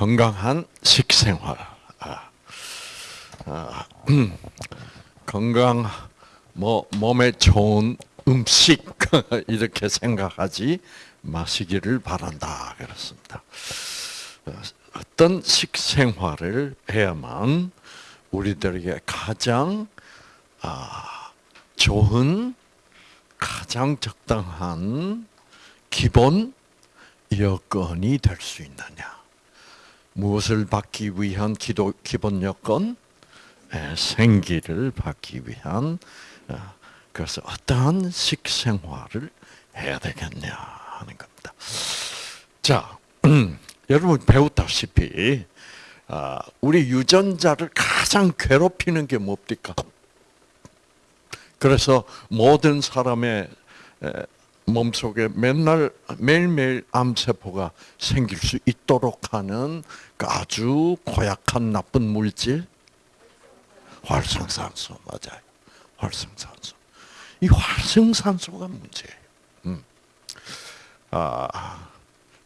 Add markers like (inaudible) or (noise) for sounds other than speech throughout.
건강한 식생활. 아, 아, 음, 건강, 뭐 몸에 좋은 음식 (laughs) 이렇게 생각하지 마시기를 바란다 그렇습니다. 어떤 식생활을 해야만 우리들에게 가장 아, 좋은 가장 적당한 기본 여건이 될 수 있느냐? 무엇을 받기 위한 기도, 기본 여건? 예, 생기를 받기 위한 어, 그래서 어떠한 식생활을 해야 되겠냐 하는 겁니다. 자, 음, (clears throat) 여러분 배웠다시피 아, 우리 유전자를 가장 괴롭히는 게 뭡니까? 그래서 모든 사람의 몸속에 맨날 매일매일 암세포가 생길 수 있도록 하는 그 아주 고약한 나쁜 물질 활성산소 맞아요. 활성산소. 이 활성산소가 문제예요. 음. 아,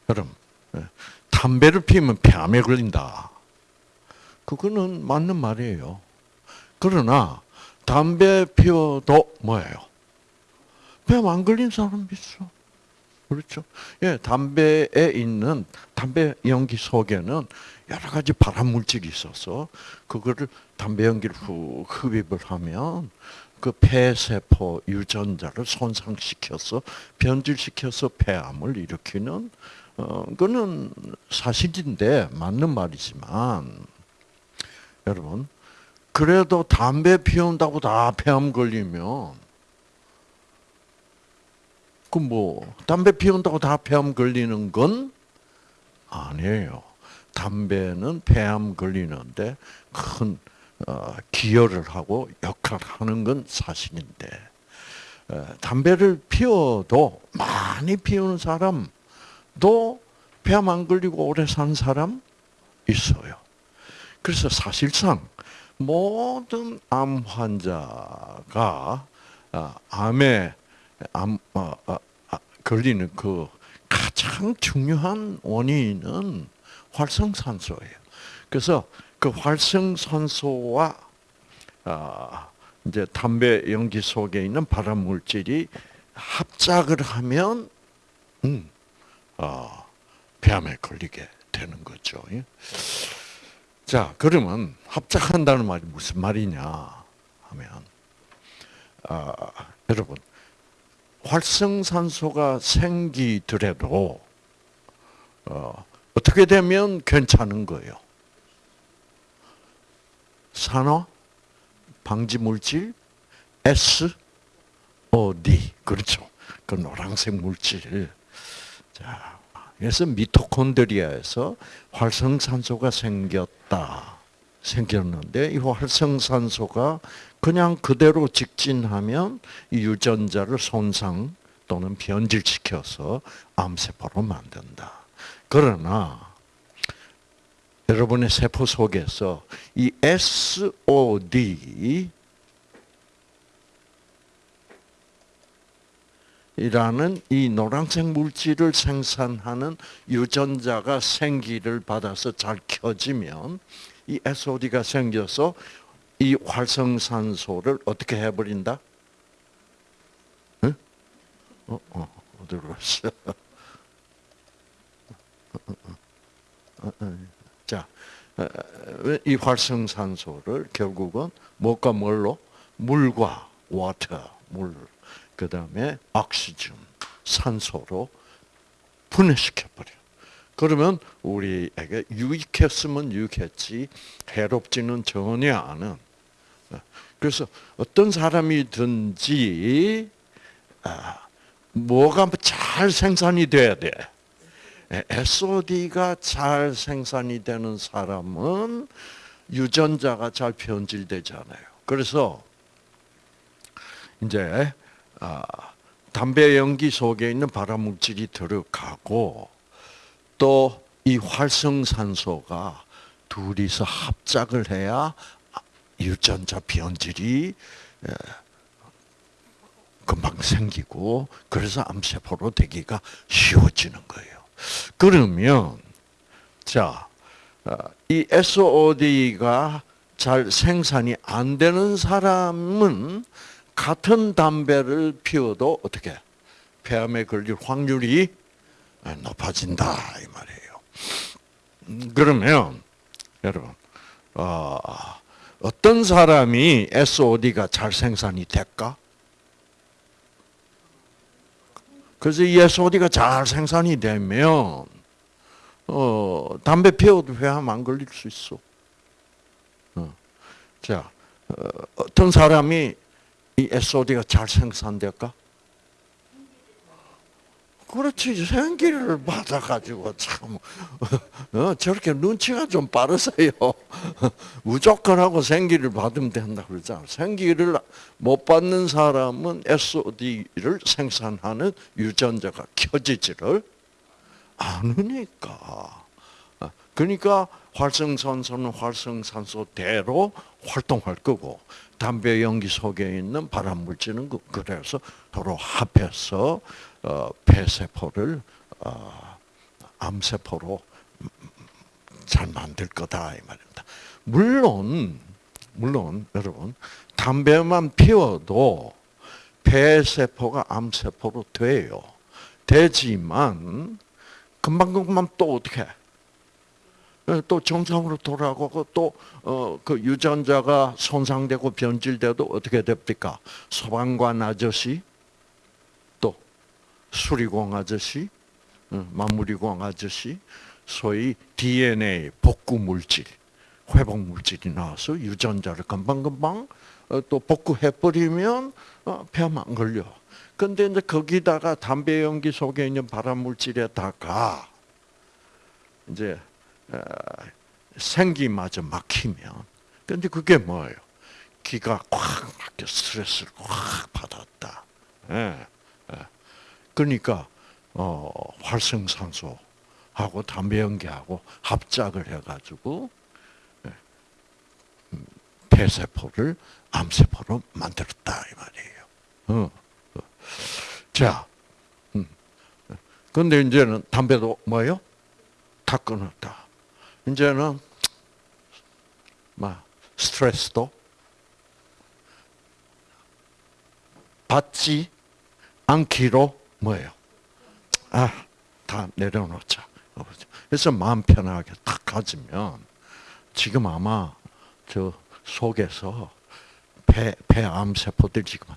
여러분, 예, 담배를 피우면 폐암에 걸린다. 그거는 맞는 말이에요. 그러나 담배 피워도 뭐예요? 폐암안 걸린 사람 있어. 그렇죠? 예, 담배에 있는 담배 연기 속에는 여러 가지 발암 물질이 있어서 그거를 담배 연기를 후 흡입을 하면 그 폐세포 유전자를 손상시켜서 변질시켜서 폐암을 일으키는 어 그는 사실인데 맞는 말이지만 여러분 그래도 담배 피운다고 다 폐암 걸리면 그 뭐 담배 피운다고 다 폐암 걸리는 건 아니에요. 담배는 폐암 걸리는데 큰 어, 기여를 하고 역할을 하는 건 사실인데 담배를 피워도 많이 피우는 사람도 폐암 안 걸리고 오래 산 사람 있어요. 그래서 사실상 모든 암 환자가 아, 암에 암 어, 어, 아, 걸리는 그 가장 중요한 원인은 활성산소예요. 그래서 그 활성산소와 아, 이제 담배 연기 속에 있는 발암 물질이 합작을 하면 음, 어, 폐암에 걸리게 되는 거죠. 예? 자, 그러면 합작한다는 말이 무슨 말이냐 하면 아, 여러분 활성산소가 생기더라도 어, 어떻게 되면 괜찮은 거예요? 산화 방지 물질 SOD 그렇죠. 그 노란색 물질. 자, 그래서 미토콘드리아에서 활성산소가 생겼다. 생겼는데 이 활성산소가 그냥 그대로 직진하면 이 유전자를 손상 또는 변질시켜서 암세포로 만든다. 그러나 여러분의 세포 속에서 이 SOD 이라는 이 노란색 물질을 생산하는 유전자가 생기를 받아서 잘 켜지면 이 SOD가 생겨서 이 활성산소를 어떻게 해버린다? 응? 어, 어, 어디로 갔어? 자, 이 활성산소를 결국은 뭐가 뭘로? 물과 water, 물, 그 다음에 오시즌, 산소로 분해시켜버려. 그러면 우리에게 유익했으면 유익했지 해롭지는 전혀 않은. 그래서 어떤 사람이든지 아, 뭐가 잘 생산이 돼야 돼. SOD가 잘 생산이 되는 사람은 유전자가 잘 변질되잖아요. 그래서 이제 아, 담배 연기 속에 있는 발암 물질이 들어가고 또 이 활성산소가 둘이서 합작을 해야 유전자 변질이 금방 생기고 그래서 암세포로 되기가 쉬워지는 거예요. 그러면 자 어, 이 SOD가 잘 생산이 안 되는 사람은 같은 담배를 피워도 어떻게 폐암에 걸릴 확률이 높아진다 이 말이에요. 음, 그러면 여러분 어, 어떤 사람이 SOD가 잘 생산이 될까? 그래서 이 SOD가 잘 생산이 되면 어, 담배 피워도 회암 안 걸릴 수 있어. 어. 자, 어, 어떤 사람이 이 SOD가 잘 생산될까? 그렇지 생기를 받아가지고 참 어, 저렇게 눈치가 좀 빠르세요. (laughs) 무조건 하고 생기를 받으면 된다 그러잖아. 생기를 못 받는 사람은 SOD를 생산하는 유전자가 켜지지를 않으니까. 어, 그러니까 활성산소는 활성산소대로 활동할 거고 담배 연기 속에 있는 발암 물질은 그- 그래서 서로 합해서 어, 폐세포를 어, 암세포로 잘 만들 거다 이 말입니다. 물론 물론 여러분 담배만 피워도 폐세포가 암세포로 돼요. 되지만 금방금방 또 어떻게 또 정상으로 돌아가고 또그 유전자가 손상되고 변질돼도 어떻게 됩니까? 소방관 아저씨, 또 수리공 아저씨, 어, 마무리공 아저씨, 소위 DNA 복구 물질, 회복 물질이 나와서 유전자를 금방금방 어, 또 복구해 버리면 어, 폐암 안 걸려. 근데 이제 거기다가 담배 연기 속에 있는 발암 물질에다가 이제 어, 생기마저 막히면 근데 그게 뭐예요? 기가 꽉 막혀 스트레스를 꽉 받았다. 예, 예. 그러니까 어, 활성산소하고 담배 연기하고 합작을 해가지고 예, 음, 폐세포를 암세포로 만들었다 이 말이에요. 어, 어. 자, 음. 근데 이제는 담배도 뭐예요? 다 끊었다. 이제는 막 스트레스도 받지 않기로 뭐예요? 아, 다 내려놓자. 그래서 마음 편하게 딱 가지면 지금 아마 저 속에서 폐, 폐암 세포들 지금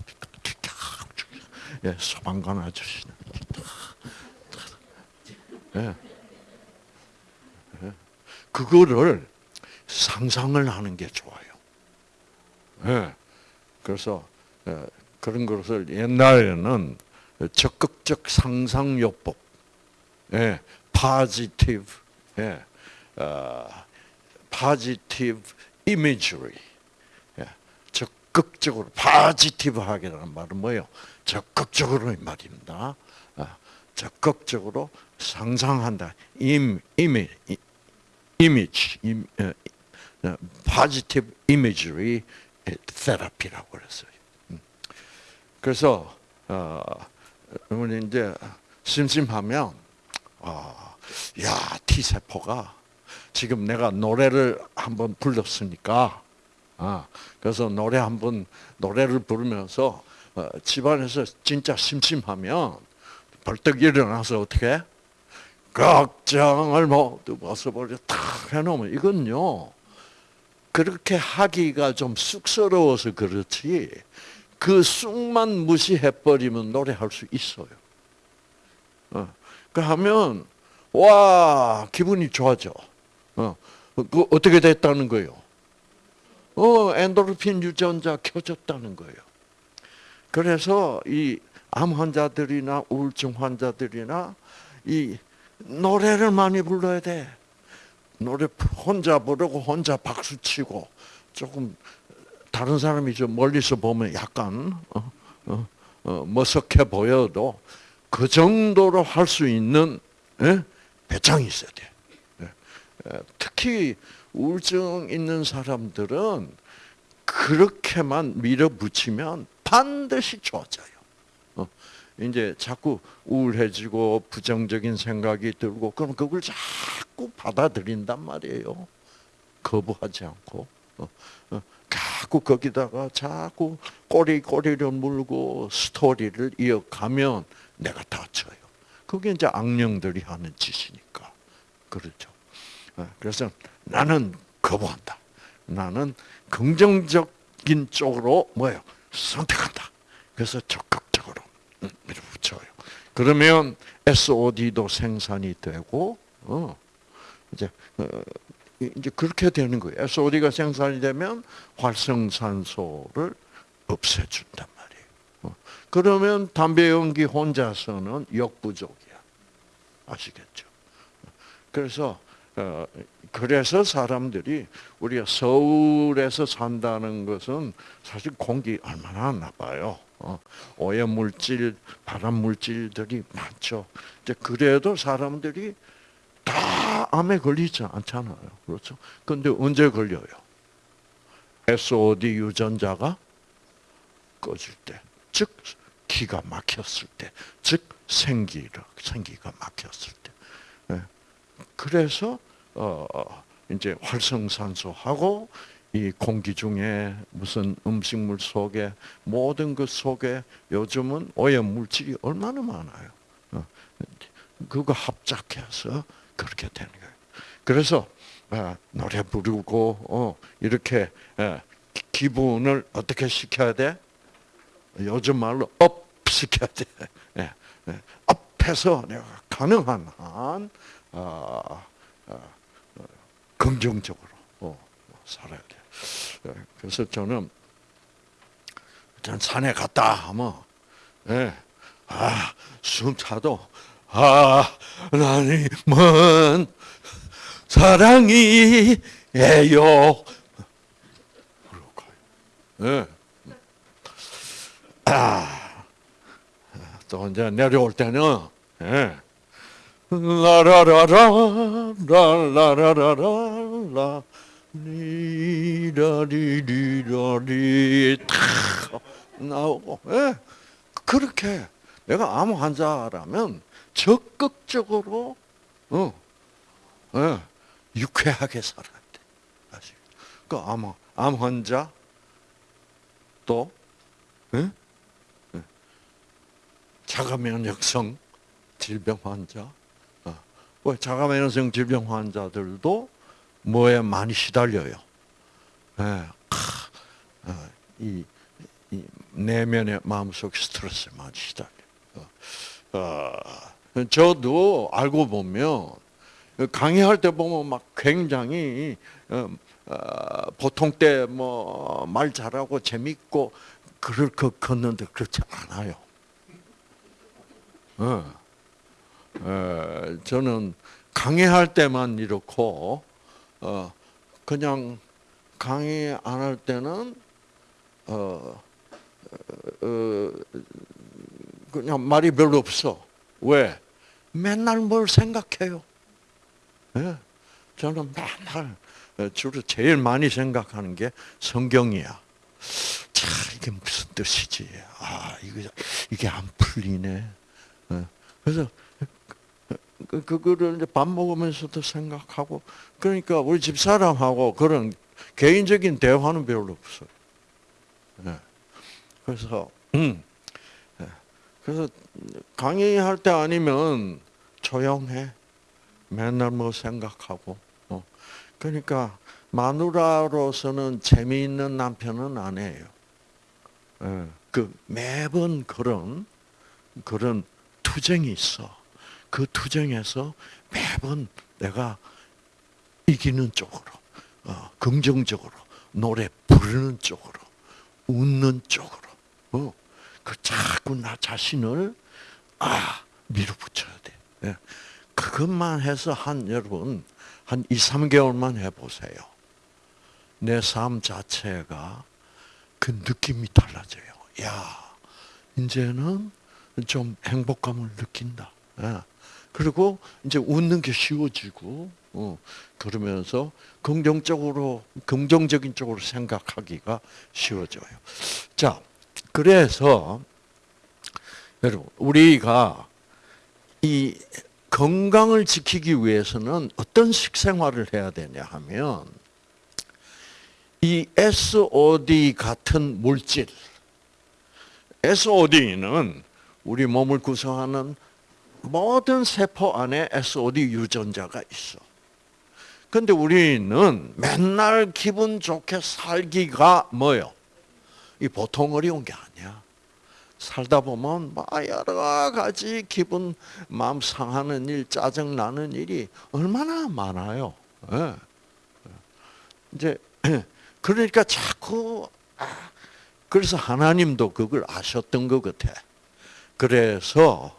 예, 소방관 아저씨는 예. 그거를 상상을 하는 게 좋아요. 예. 그래서 예, 그런 것을 옛날에는 적극적 상상요법, 예, positive, 예, 어, positive imagery, 예, 적극적으로 positive하게라는 말은 뭐예요? 적극적으로 이 말입니다. 아, 적극적으로 상상한다. 임, 이미, image, 임, 어, 어, positive imagery therapy라고 그랬어요. 음. 그래서 어, 어머니 이제 심심하면 어, 야 T 세포가 지금 내가 노래를 한번 불렀으니까 아, 그래서 노래 한번 노래를 부르면서 어, 집안에서 진짜 심심하면 벌떡 일어나서 어떻게? 걱정을 모두 벗어버려 탁 해놓으면 이건요. 그렇게 하기가 좀 쑥스러워서 그렇지 그 쑥만 무시해버리면 노래할 수 있어요. 어, 그 하면 와 기분이 좋아져. 어, 그 어떻게 됐다는 거예요? 어 엔도르핀 유전자 켜졌다는 거예요. 그래서 이 암 환자들이나 우울증 환자들이나 이 노래를 많이 불러야 돼. 노래 혼자 부르고 혼자 박수 치고 조금 다른 사람이 좀 멀리서 보면 약간 어, 어, 어, 머쓱해 보여도 그 정도로 할 수 있는 예? 배짱이 있어야 돼. 예. 특히 우울증 있는 사람들은 그렇게만 밀어붙이면 반드시 좋아져요. 이제 자꾸 우울해지고 부정적인 생각이 들고 그럼 그걸 자꾸 받아들인단 말이에요. 거부하지 않고. 자꾸 거기다가 자꾸 꼬리 꼬리를 물고 스토리를 이어가면 내가 다쳐요. 그게 이제 악령들이 하는 짓이니까. 그렇죠. 어, 그래서 나는 거부한다. 나는 긍정적인 쪽으로 뭐예요? 선택한다. 그래서 적극적으로 음, 밀어붙여요. 그러면 SOD도 생산이 되고, 어, 이제, 어, 이제 그렇게 되는 거예요. SOD가 생산이 되면 활성산소를 없애준단 말이에요. 어, 그러면 담배 연기 혼자서는 역부족이야. 아시겠죠? 그래서 어, 그래서 사람들이 우리가 서울에서 산다는 것은 사실 공기 얼마나 나빠요. 어, 오염 물질, 발암 물질들이 많죠. 그래도 사람들이 다 암에 걸리지 않잖아요. 그렇죠? 근데 언제 걸려요? SOD 유전자가 꺼질 때, 즉 기가 막혔을 때, 즉 생기가 생기가 막혔을 때. 예. 그래서 어 이제 활성산소하고 이 공기 중에 무슨 음식물 속에 모든 것 속에 요즘은 오염 물질이 얼마나 많아요. 어, 그거 합작해서 그렇게 되는 거예요. 그래서 아, 노래 부르고 어, 이렇게 예, 기분을 어떻게 시켜야 돼? 요즘 말로 up 시켜야 돼. 예, 예, up해서 내가 가능한 한 어, 어, 긍정적으로 어, 살아야 돼. 예, 그래서 저는 전 산에 갔다 하면 예, 아, 숨 차도 아, 하나님은 사랑이에요. 예. 아, 또 이제 내려올 때는 예. 라라라라 라라라라라 리라리리라리 탁 나오고 예. 그렇게 내가 암 환자라면 적극적으로 어, 예, 유쾌하게 살아야 돼. 아시죠? 그암 암 환자 또 예? 예. 자가면역성 질병 환자 어. 왜 자가면역성 질병 환자들도 뭐에 많이 시달려요. 예. 어, 이, 이 내면의 마음속 스트레스에 많이 시달려. 어. 어, 저도 알고 보면 강의할 때 보면 막 굉장히 어, 어, 보통 때 뭐 말 잘하고 재밌고 그럴 것 같는데 그렇지 않아요. 어. 어, 저는 강의할 때만 이렇고 어, 그냥 강의 안 할 때는 그냥 말이 별로 없어. 왜? 맨날 뭘 생각해요. 네? 저는 맨날 주로 제일 많이 생각하는 게 성경이야. 자, 이게 무슨 뜻이지? 아, 이거 이게 안 풀리네. 네. 그래서 그, 그거를 이제 밥 먹으면서도 생각하고 그러니까 우리 집 사람하고 그런 개인적인 대화는 별로 없어요. 네. 그래서 음, 네. 그래서 강의할 때 아니면 조용해. 맨날 뭐 생각하고. 어. 그러니까 마누라로서는 재미있는 남편은 아니에요. 예. 그 매번 그런 그런 투쟁이 있어. 그 투쟁에서 매번 내가 이기는 쪽으로, 어, 긍정적으로, 노래 부르는 쪽으로, 웃는 쪽으로, 어, 그 자꾸 나 자신을 아 밀어붙여야 돼. 예. 그것만 해서 한 여러분 한 2, 3개월만 해보세요. 내 삶 자체가 그 느낌이 달라져요. 야, 이제는 좀 행복감을 느낀다. 예. 그리고 이제 웃는 게 쉬워지고, 어, 그러면서 긍정적으로, 긍정적인 쪽으로 생각하기가 쉬워져요. 자, 그래서 여러분, 우리가 이 건강을 지키기 위해서는 어떤 식생활을 해야 되냐 하면 이 SOD 같은 물질, SOD는 우리 몸을 구성하는 모든 세포 안에 SOD 유전자가 있어. 근데 우리는 맨날 기분 좋게 살기가 뭐요? 이 보통 어려운 게 아니야. 살다 보면 막 여러 가지 기분, 마음 상하는 일, 짜증 나는 일이 얼마나 많아요. 예. 이제 (clears throat) 그러니까 자꾸 아, 그래서 하나님도 그걸 아셨던 것 같아. 그래서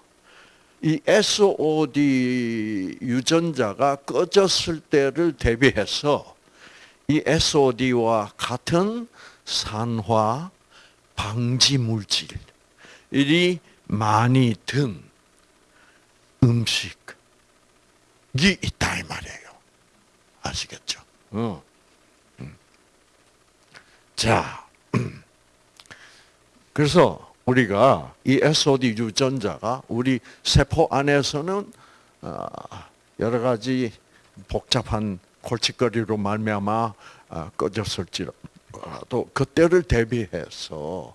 이 SOD 유전자가 꺼졌을 때를 대비해서 이 SOD와 같은 산화 방지 물질 이 많이 든 음식이 있다 이 말이에요. 아시겠죠? 어. 음. 자, (clears throat) 그래서 우리가 이 SOD 유전자가 우리 세포 안에서는 어, 여러 가지 복잡한 골칫거리로 말미암아 어, 꺼졌을지라도 그때를 대비해서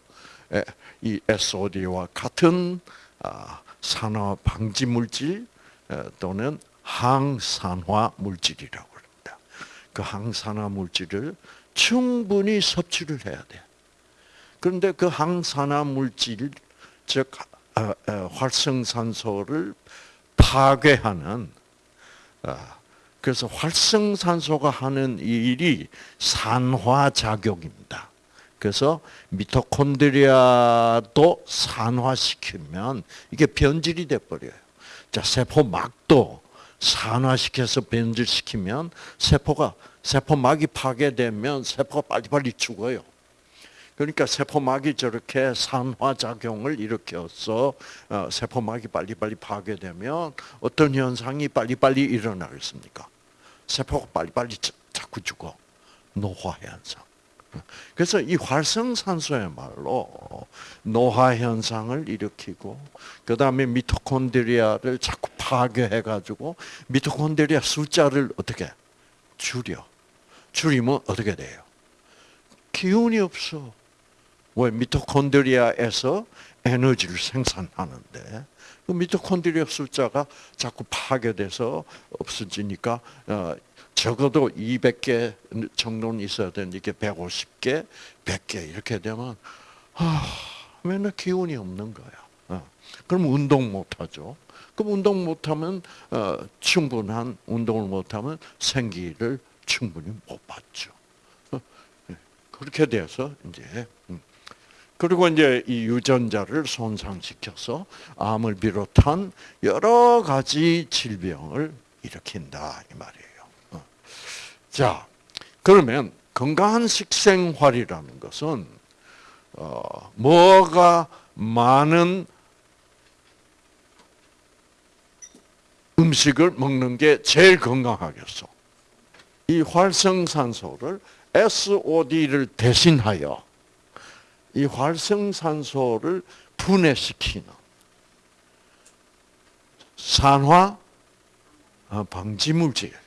이 SOD와 같은 아, 산화 방지 물질 또는 항산화 물질이라고 합니다. 그 항산화 물질을 충분히 섭취를 해야 돼. 그런데 그 항산화 물질, 즉 어, 어, 활성산소를 파괴하는 어, 그래서 활성산소가 하는 일이 산화작용입니다. 그래서 미토콘드리아도 산화시키면 이게 변질이 돼 버려요. 자, 세포막도 산화시켜서 변질시키면 세포가 세포막이 파괴되면 세포가 빨리빨리 죽어요. 그러니까 세포막이 저렇게 산화작용을 일으켜서 어, 세포막이 빨리빨리 파괴되면 어떤 현상이 빨리빨리 일어나겠습니까? 세포가 빨리빨리 자꾸 죽어. 노화 현상. 그래서 이 활성산소야말로 노화 현상을 일으키고 그 다음에 미토콘드리아를 자꾸 파괴해 가지고 미토콘드리아 숫자를 어떻게 줄여 줄이면 어떻게 돼요? 기운이 없어. 왜 미토콘드리아에서 에너지를 생산하는데 그 미토콘드리아 숫자가 자꾸 파괴돼서 없어지니까 어, 적어도 200개 정도는 있어야 되는데 이게 150개, 100개 이렇게 되면 아, 맨날 기운이 없는 거야. 어. 그럼 운동 못 하죠. 그럼 운동 못 하면 어, 충분한 운동을 못 하면 생기를 충분히 못 받죠. 어, 예. 그렇게 돼서 이제 음. 그리고 이제 이 유전자를 손상시켜서 암을 비롯한 여러 가지 질병을 일으킨다 이 말이에요. 자, 그러면 건강한 식생활이라는 것은 어, 뭐가 많은 음식을 먹는 게 제일 건강하겠어. 이 활성산소를 SOD를 대신하여 이 활성산소를 분해시키는 산화 어, 방지 물질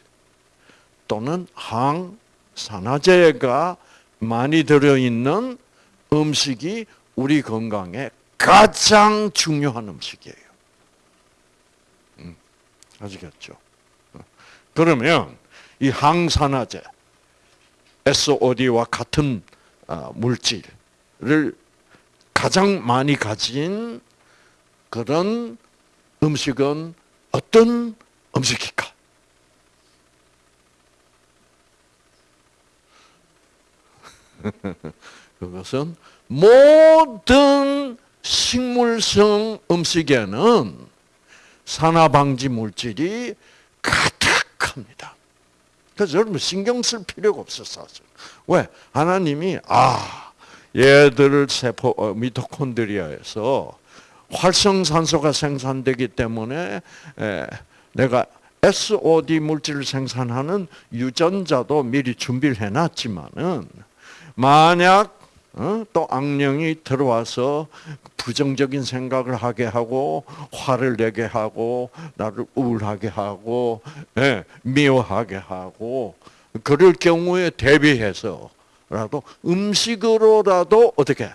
또는 항산화제가 많이 들어있는 음식이 우리 건강에 가장 중요한 음식이에요. 음, 아시겠죠? 그러면 이 항산화제, SOD와 같은 아, 물질을 가장 많이 가진 그런 음식은 어떤 음식일까? (laughs) 그것은 모든 식물성 음식에는 산화방지 물질이 가득합니다. 그래서 여러분 신경 쓸 필요가 없었어. 왜? 하나님이 아 얘들을 세포 어, 미토콘드리아에서 활성산소가 생산되기 때문에 에, 내가 SOD 물질을 생산하는 유전자도 미리 준비를 해놨지만은 만약 어? 또 악령이 들어와서 부정적인 생각을 하게 하고 화를 내게 하고 나를 우울하게 하고 예, 미워하게 하고 그럴 경우에 대비해서라도 음식으로라도 어떻게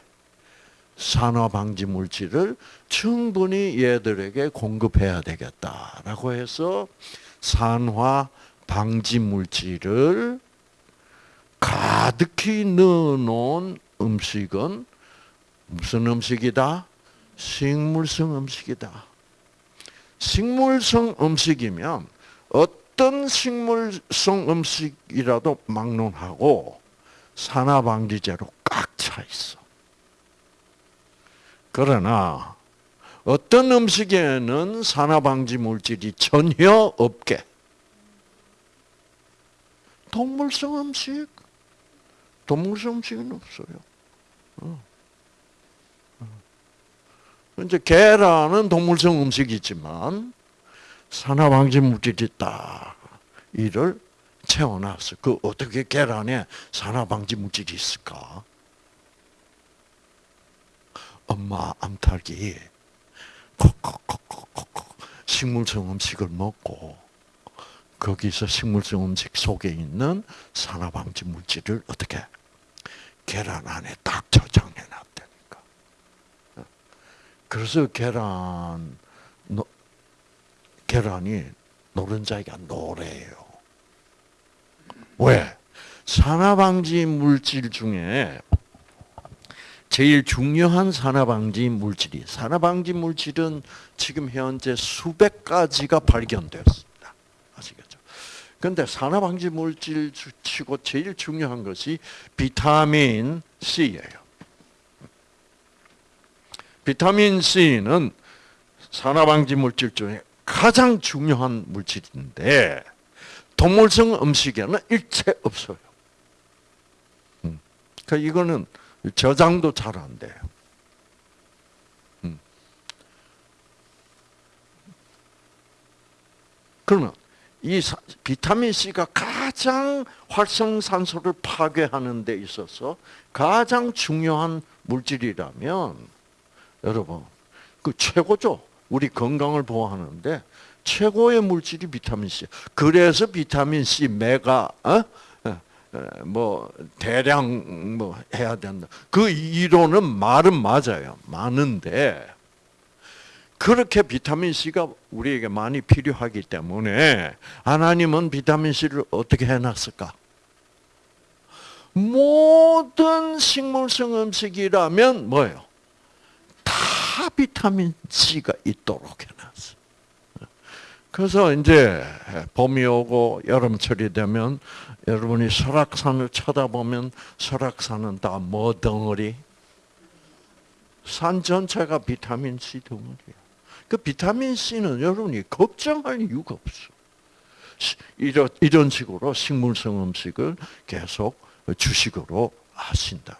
산화 방지 물질을 충분히 얘들에게 공급해야 되겠다라고 해서 산화 방지 물질을 가득히 넣어놓은 음식은 무슨 음식이다? 식물성 음식이다. 식물성 음식이면 어떤 식물성 음식이라도 막론하고 산화방지제로 꽉 차 있어. 그러나 어떤 음식에는 산화방지 물질이 전혀 없게 동물성 음식, 동물성 음식은 없어요. 어. 어. 이제 계란은 동물성 음식이지만 산화방지 물질이 딱 이를 채워놨어. 그 어떻게 계란에 산화방지 물질이 있을까? 엄마 암탉이 콕콕콕콕콕 식물성 음식을 먹고 거기서 식물성 음식 속에 있는 산화방지 물질을 어떻게 계란 안에 딱 저장해 놨다니까. 그래서 계란 노, 계란이 노른자가 노래요. 왜? 산화방지 물질 중에 제일 중요한 산화방지 물질이 산화방지 물질은 지금 현재 수백 가지가 발견되었습니다. 아시겠죠? 그런데 산화방지 물질 치고 제일 중요한 것이 비타민 C예요. 비타민 C는 산화방지 물질 중에 가장 중요한 물질인데 동물성 음식에는 일체 없어요. 음. 그러니까 이거는 저장도 잘 안 돼요. 음. 그러면 이 비타민 C가 가장 활성산소를 파괴하는 데 있어서 가장 중요한 물질이라면 여러분 그 최고죠. 우리 건강을 보호하는데 최고의 물질이 비타민 C. 그래서 비타민 C, 메가, 어? 뭐 대량 뭐 해야 된다. 그 이론은 말은 맞아요. 많은데 그렇게 비타민 C가 우리에게 많이 필요하기 때문에 하나님은 비타민 C를 어떻게 해놨을까? 모든 식물성 음식이라면 뭐예요? 다 비타민 C가 있도록 해놨어. 그래서 이제 봄이 오고 여름철이 되면 여러분이 설악산을 쳐다보면 설악산은 다 뭐 덩어리? 산 전체가 비타민 C 덩어리야. 그 비타민 C는 여러분이 걱정할 이유가 없어. 이런, 이런 식으로 식물성 음식을 계속 주식으로 하신다.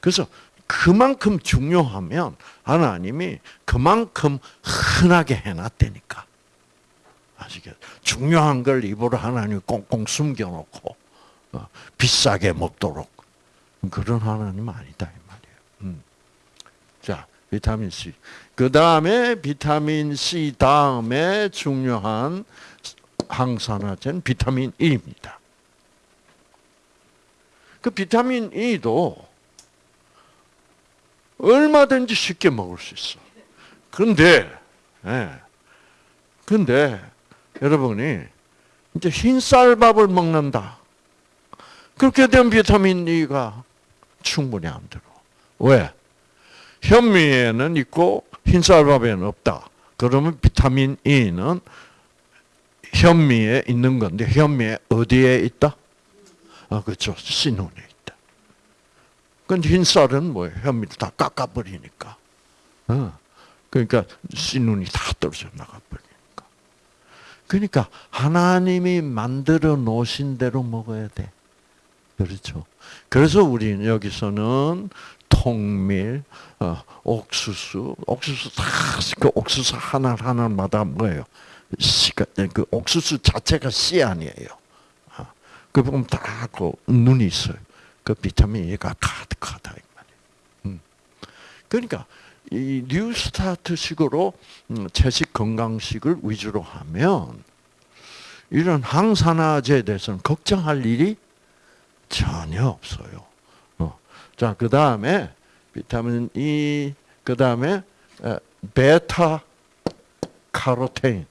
그래서 그만큼 중요하면 하나님이 그만큼 흔하게 해놨다니까. 아시겠? 중요한 걸 입으로 하나님 꽁꽁 숨겨놓고 어, 비싸게 먹도록 그런 하나님 아니다 이 말이에요. 음. 자, 비타민 C. 그 다음에 비타민 C 다음에 중요한 항산화제는 비타민 E입니다. 그 비타민 E도 얼마든지 쉽게 먹을 수 있어. 그런데, 예. 근데 여러분이 이제 흰쌀밥을 먹는다. 그렇게 되면 비타민 E가 충분히 안 들어. 왜? 현미에는 있고 흰쌀밥에는 없다. 그러면 비타민 E는 현미에 있는 건데 현미에 어디에 있다? 아 그렇죠. 씨눈에 있다. 근데 흰쌀은 뭐예요? 현미를 다 깎아버리니까. 어. 그러니까 씨눈이 다 떨어져 나가버려. 그러니까 하나님이 만들어 놓으신 대로 먹어야 돼. 그렇죠. 그래서 우리는 여기서는 통밀, 어, 옥수수, 옥수수 다 그 옥수수 하나 하나마다 뭐예요? 씨가 그 옥수수 자체가 씨 아니에요. 어, 그 보면 다그 눈이 있어요. 그 비타민 E가 가득하다 이 말이에요. 음. 그러니까 이 뉴스타트식으로 음, 채식 건강식을 위주로 하면 이런 항산화제에 대해서는 걱정할 일이 전혀 없어요. 어. 자, 그 다음에 비타민 E, 그 다음에 베타 카로테인.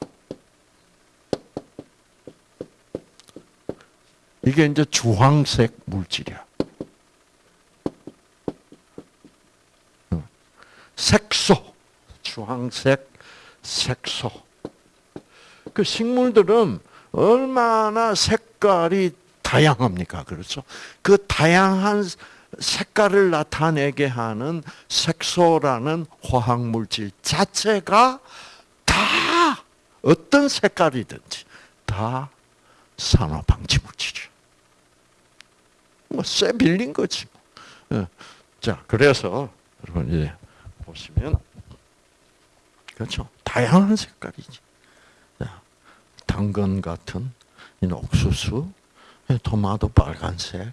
이게 이제 주황색 물질이야. 색소, 주황색 색소. 그 식물들은 얼마나 색깔이 다양합니까? 그렇죠? 그 다양한 색깔을 나타내게 하는 색소라는 화학 물질 자체가 다 어떤 색깔이든지 다 산화 방지 물질이에요. 뭐쇠 빌린 거지. 뭐. 자, 그래서 여러분 이제 보시면 그렇죠. 다양한 색깔이지. 자, 당근 같은 이 옥수수, 예, 토마토 빨간색,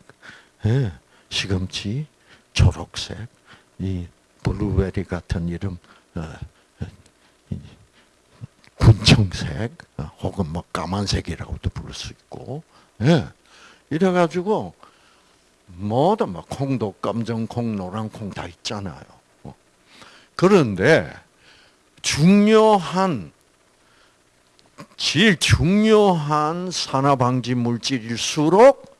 예, 시금치 초록색, 이 블루베리 같은 이름 어, 군청색 어, 혹은 뭐 까만색이라고도 부를 수 있고, 예, 이래가지고 뭐든 막 콩도 검정콩, 노란콩 다 있잖아요. 어. 그런데 중요한 제일 중요한 산화 방지 물질일수록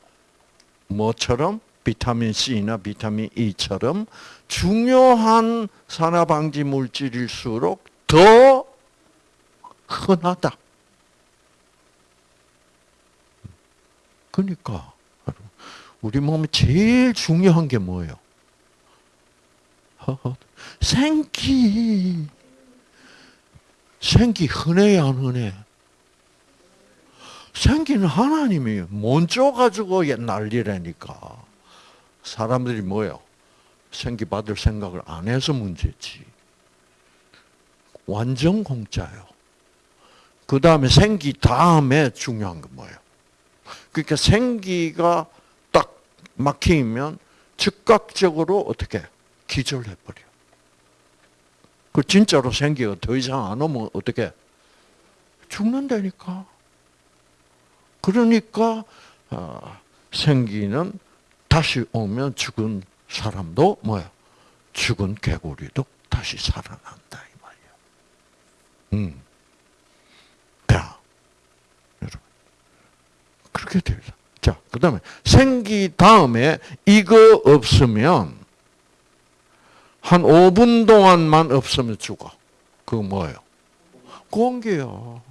뭐처럼 비타민 C나 비타민 E처럼 중요한 산화 방지 물질일수록 더 흔하다. 그러니까 우리 몸에 제일 중요한 게 뭐예요? 생기. 생기 흔해야 안 흔해? 생기는 하나님이 먼저 가지고 난리라니까. 사람들이 뭐예요? 생기 받을 생각을 안 해서 문제지. 완전 공짜요. 그 다음에 생기 다음에 중요한 건 뭐예요? 그러니까 생기가 딱 막히면 즉각적으로 어떻게 기절해버려. 그 진짜로 생기가 더 이상 안 오면 어떻게 죽는다니까. 그러니까 어, 생기는 다시 오면 죽은 사람도 뭐야? 죽은 개구리도 다시 살아난다 이 말이야. 음. 자, 여러분 그렇게 됩니다. 자, 그다음에 생기 다음에 이거 없으면 한 5분 동안만 없으면 죽어. 그거 뭐예요? 공기야.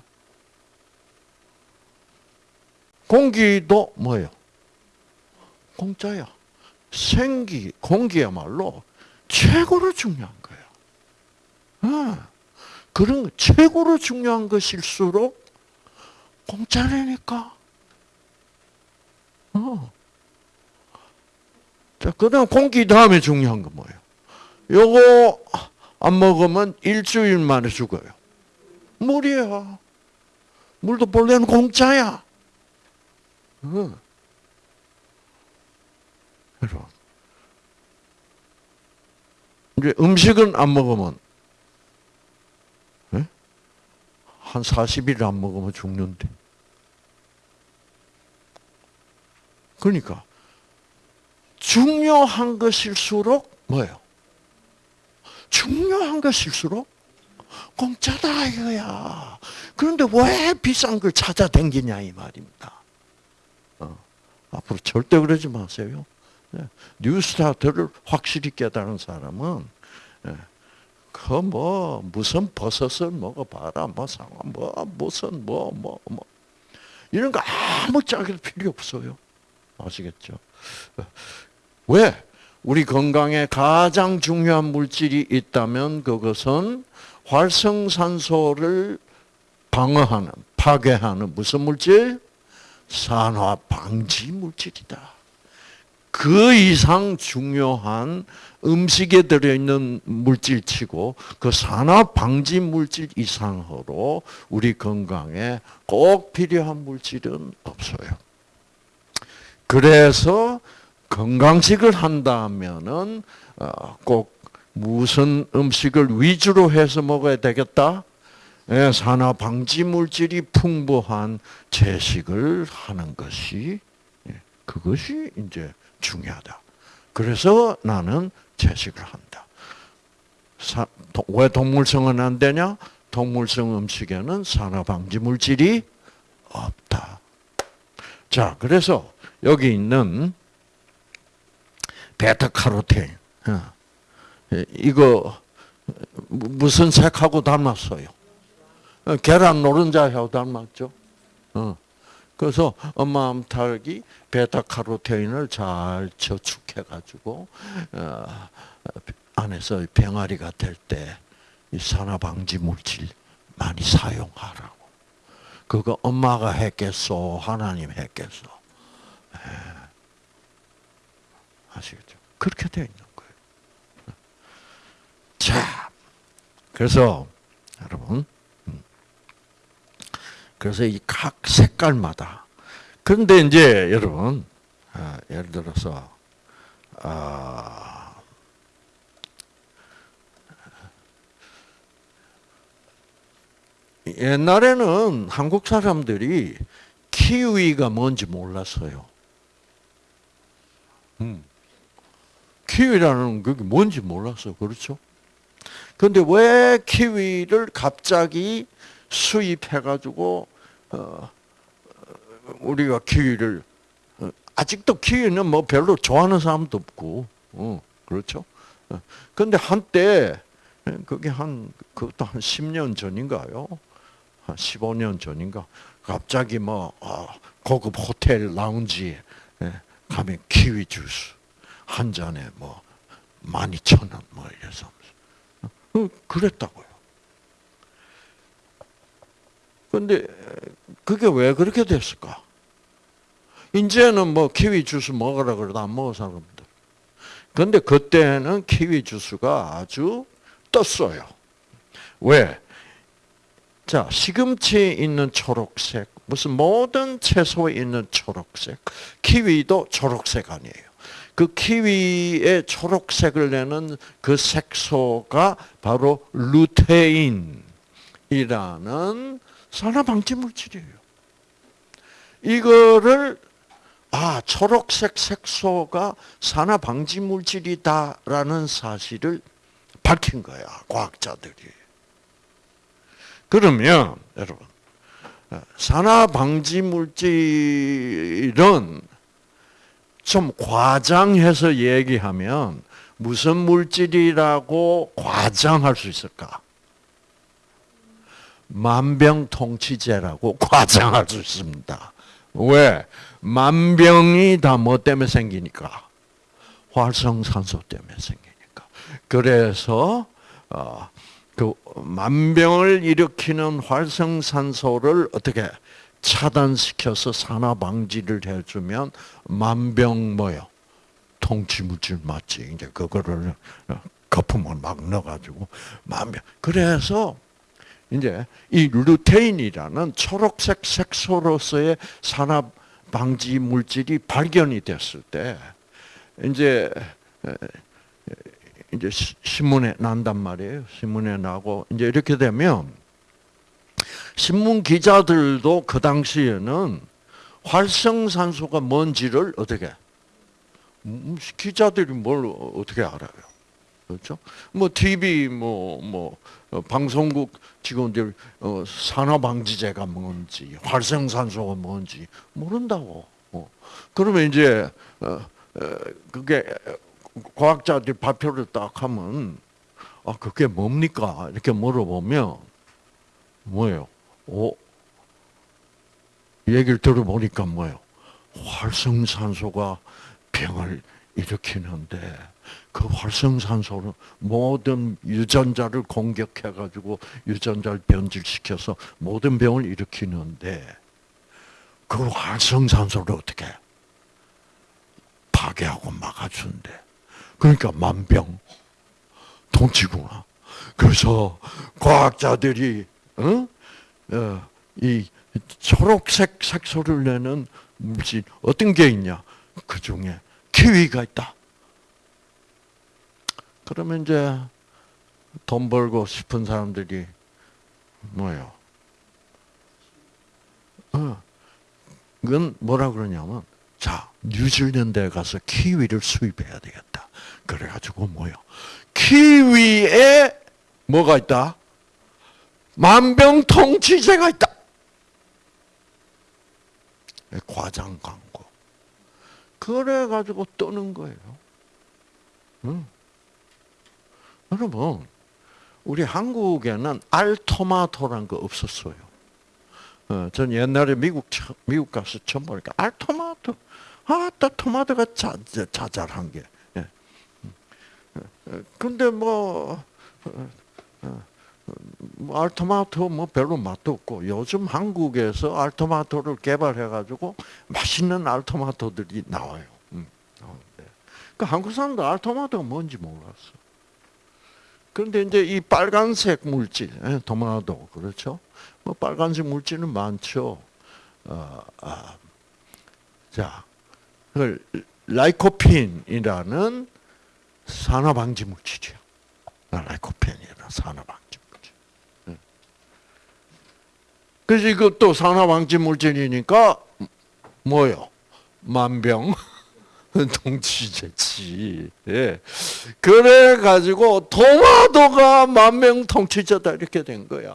공기도 뭐예요? 공짜야. 생기, 공기야말로 최고로 중요한 거야. 어. 그런 최고로 중요한 것일수록 공짜라니까. 어. 자, 그 다음 공기 다음에 중요한 건 뭐예요? 요거 안 먹으면 일주일 만에 죽어요. 물이야. 물도 본래는 공짜야. 어. 여러분. 이제 음식은 안 먹으면 네? 한 40일 안 먹으면 죽는데. 그러니까 중요한 것일수록 뭐예요? 중요한 것일수록 공짜다 이거야. 그런데 왜 비싼 걸 찾아댕기냐 이 말입니다. 어. 앞으로 절대 그러지 마세요. 네. 뉴스타트를 확실히 깨달은 사람은 네. 그뭐 무슨 버섯을 먹어봐라 뭐 상황 뭐 무슨 뭐 뭐 뭐, 뭐. 이런 거 아무 짝이 필요 없어요. 아시겠죠? 왜? 우리 건강에 가장 중요한 물질이 있다면 그것은 활성산소를 방어하는, 파괴하는 무슨 물질? 산화 방지 물질이다. 그 이상 중요한 음식에 들어있는 물질치고 그 산화 방지 물질 이상으로 우리 건강에 꼭 필요한 물질은 없어요. 그래서 건강식을 한다면은 어, 꼭 무슨 음식을 위주로 해서 먹어야 되겠다? 예, 산화 방지 물질이 풍부한 채식을 하는 것이 예, 그것이 이제 중요하다. 그래서 나는 채식을 한다. 사, 도, 왜 동물성은 안 되냐? 동물성 음식에는 산화 방지 물질이 없다. 자, 그래서 여기 있는 베타카로틴 어, 예, 이거 무슨 색하고 닮았어요? 어, 계란 노른자하고 닮았죠. 어. 그래서 엄마 암탉이 베타카로테인을 잘 저축해가지고 어, 안에서 병아리가 될 때 이 산화 방지 물질 많이 사용하라고. 그거 엄마가 했겠소, 하나님 했겠소. 예. 아시겠죠? 그렇게 되어 있는 거예요. 자, 그래서 여러분, 음. 그래서 이 각 색깔마다 그런데 이제 여러분 아, 예를 들어서 아, 옛날에는 한국 사람들이 키위가 뭔지 몰랐어요. 음. 키위라는 그게 뭔지 몰랐어. 그렇죠? 근데 왜 키위를 갑자기 수입해가지고, 어, 우리가 키위를, 어, 아직도 키위는 뭐 별로 좋아하는 사람도 없고, 어, 그렇죠? 어, 근데 한때, 그게 한, 그것도 한 10년 전인가요? 한 15년 전인가? 갑자기 뭐, 어, 고급 호텔 라운지에 예, 가면 키위 주스. 한 잔에 뭐, 만 이천 원, 뭐, 이래서. 어, 그랬다고요. 근데, 그게 왜 그렇게 됐을까? 이제는 뭐, 키위 주스 먹으라 그래도 안 먹어, 사람들. 근데 그때는 키위 주스가 아주 떴어요. 왜? 자, 시금치에 있는 초록색, 무슨 모든 채소에 있는 초록색, 키위도 초록색 아니에요. 그 키위의 초록색을 내는 그 색소가 바로 루테인이라는 산화 방지 물질이에요. 이거를 아 초록색 색소가 산화 방지 물질이다라는 사실을 밝힌 거야 과학자들이. 그러면 여러분 산화 방지 물질은 좀 과장해서 얘기하면 무슨 물질이라고 과장할 수 있을까? 만병통치제라고 (laughs) 과장할 수 있습니다. 왜? 만병이 다 뭐 때문에 생기니까? 활성산소 때문에 생기니까. 그래서 어, 그 만병을 일으키는 활성산소를 어떻게 차단시켜서 산화 방지를 해주면 만병 뭐요? 통치 물질 맞지? 이제 그거를 거품을 막 넣어가지고 만병. 그래서 이제 이 루테인이라는 초록색 색소로서의 산화 방지 물질이 발견이 됐을 때 이제 이제 신문에 난단 말이에요. 신문에 나고 이제 이렇게 되면 신문 기자들도 그 당시에는 활성산소가 뭔지를 어떻게 음, 기자들이 뭘 어떻게 알아요? 그렇죠? 뭐 TV 뭐뭐 뭐, 어, 방송국 직원들 어, 산화방지제가 뭔지 활성산소가 뭔지 모른다고. 어. 그러면 이제 어, 그게 과학자들 발표를 딱 하면 아 그게 뭡니까 이렇게 물어보면 뭐예요? 오, 얘기를 들어보니까 뭐예요? 활성산소가 병을 일으키는데 그 활성산소는 모든 유전자를 공격해가지고 유전자를 변질시켜서 모든 병을 일으키는데 그 활성산소를 어떻게 파괴하고 막아준대. 그러니까 만병 통치구나. 그래서 과학자들이 어? 어, 이 초록색 색소를 내는 물질 어떤 게 있냐? 그 중에 키위가 있다. 그러면 이제 돈 벌고 싶은 사람들이 뭐예요? 어, 그건 뭐라 그러냐면, 자, 뉴질랜드에 가서 키위를 수입해야 되겠다. 그래가지고 뭐요? 키위에 뭐가 있다? 만병통치제가 있다. 과장 광고. 그래가지고 뜨는 거예요. 응. 여러분, 우리 한국에는 알토마토란 거 없었어요. 어, 전 옛날에 미국 미국 가서 처음 보니까 알토마토, 아따 토마토가 자, 자잘한 게. 예. 근데 뭐, 뭐 알토마토 뭐 별로 맛도 없고 요즘 한국에서 알토마토를 개발해가지고 맛있는 알토마토들이 나와요. 음, 그 한국 사람도 알토마토가 뭔지 몰랐어. 그런데 이제 이 빨간색 물질, 토마토 그렇죠? 뭐 빨간색 물질은 많죠. 어, 아, 자, 그 라이코핀이라는 산화 방지 물질이요. 라이코펜이라 산화 방지 물질. 그래서 이것도 산화 방지 물질이니까 뭐요? 만병 (laughs) 통치제지. 예. 그래 가지고 토마토가 만병통치제다 이렇게 된 거야.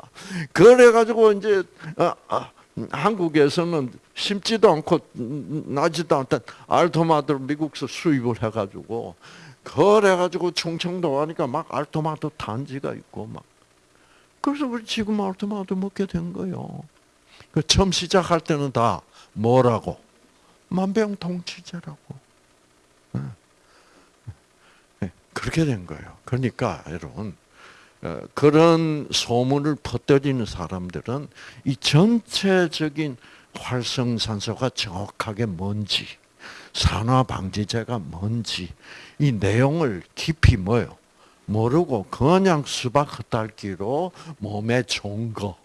그래 가지고 이제 아, 아, 한국에서는 심지도 않고 나지도 않던 알토마토를 미국에서 수입을 해가지고 그래가지고 충청도 하니까 막 알토마토 단지가 있고 막 그래서 우리 지금 알토마토 먹게 된 거예요. 그 처음 시작할 때는 다 뭐라고 만병통치제라고. 그렇게 된 거예요. 그러니까 여러분 어, 그런 소문을 퍼뜨리는 사람들은 이 전체적인 활성산소가 정확하게 뭔지, 산화방지제가 뭔지 이 내용을 깊이 뭐요 모르고 그냥 수박 흩달기로 몸에 좋은 거,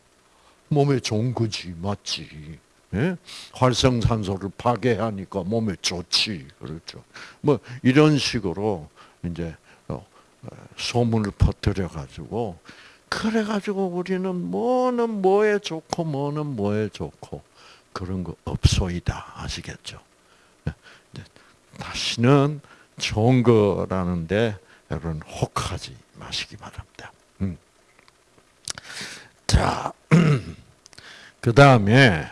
몸에 좋은 거지 맞지. 예? 활성산소를 파괴하니까 몸에 좋지, 그렇죠. 뭐 이런 식으로 이제 어, 소문을 퍼뜨려 가지고 그래 가지고 우리는 뭐는 뭐에 좋고 뭐는 뭐에 좋고 그런 거 없소이다 아시겠죠? 예, 다시는 좋은 거라는데 여러분 혹하지 마시기 바랍니다. 음. 자, (clears throat) 그 다음에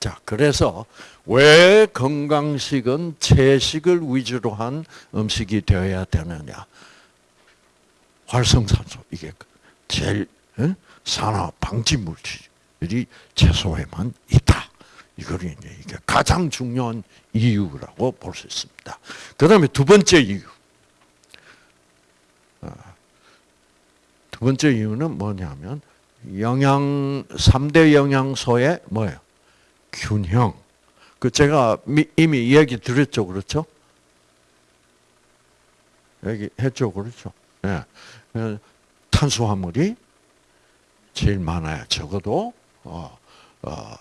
자, 그래서 왜 건강식은 채식을 위주로 한 음식이 되어야 되느냐? 활성산소 이게 제일 산화 방지 물질이 채소에만 있다. 이걸 이제 가장 중요한 이유라고 볼 수 있습니다. 그다음에 두 번째 이유. 어, 두 번째 이유는 뭐냐면 영양 3대 영양소의 뭐예요? 균형. 그 제가 이미 이야기 드렸죠, 그렇죠? 얘기 했죠, 그렇죠? 예. 네. 탄수화물이 제일 많아야 적어도 어, 어,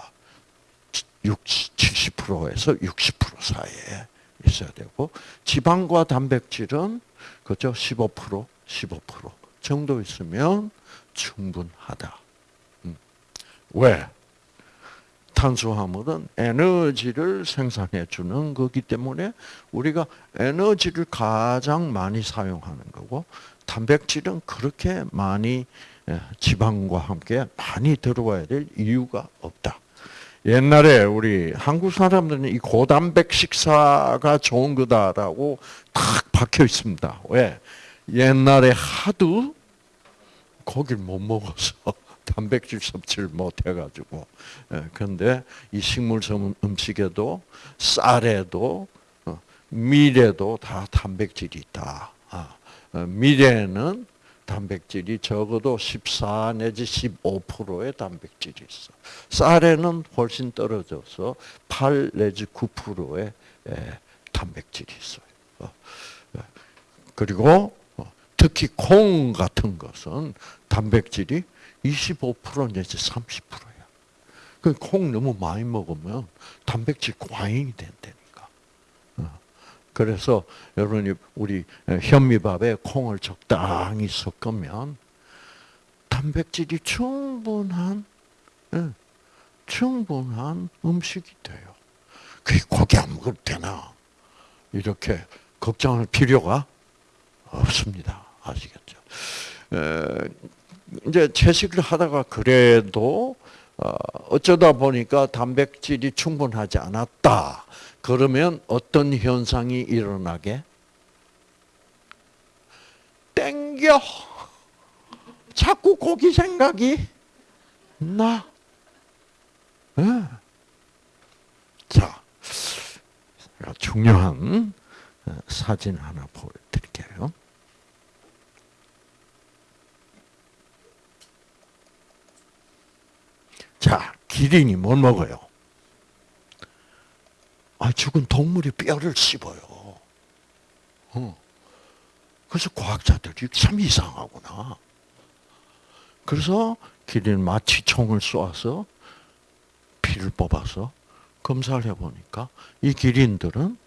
60, 70%에서 60% 사이에 있어야 되고 지방과 단백질은 그죠 15% 15% 정도 있으면 충분하다. 음. 왜? 탄수화물은 에너지를 생산해 주는 거기 때문에 우리가 에너지를 가장 많이 사용하는 거고 단백질은 그렇게 많이 예, 지방과 함께 많이 들어와야 될 이유가 없다. 옛날에 우리 한국 사람들은 이 고단백 식사가 좋은 거다라고 탁 박혀 있습니다. 왜? 옛날에 하도 고기를 못 먹어서 단백질 섭취를 못 해가지고. 그런데 예, 이 식물 음식에도 쌀에도 어, 밀에도 다 단백질이 있다. 아, 어, 밀에는 단백질이 적어도 14 내지 15%의 단백질이 있어. 쌀에는 훨씬 떨어져서 8 내지 9%의 예, 단백질이 있어요. 어, 그리고 특히 콩 같은 것은 단백질이 25% 내지 30%야. 그콩 너무 많이 먹으면 단백질 과잉이 된다니까. 어. 그래서 여러분이 우리 현미밥에 콩을 적당히 섞으면 단백질이 충분한 예, 충분한 음식이 돼요. 그 고기 안 먹을 때나 이렇게 걱정할 필요가 없습니다. 아시겠죠? 에, 이제 채식을 하다가 그래도 어, 어쩌다 보니까 단백질이 충분하지 않았다. 그러면 어떤 현상이 일어나게? 땡겨. 자꾸 고기 생각이 나. 네. 자, 중요한 어, 사진 하나 보여드릴게요. 자, 기린이 뭘 먹어요? 아, 죽은 동물의 뼈를 씹어요. 어. 그래서 과학자들이 참 이상하구나. 그래서 기린 마치 총을 쏘아서 피를 뽑아서 검사를 해보니까 이 기린들은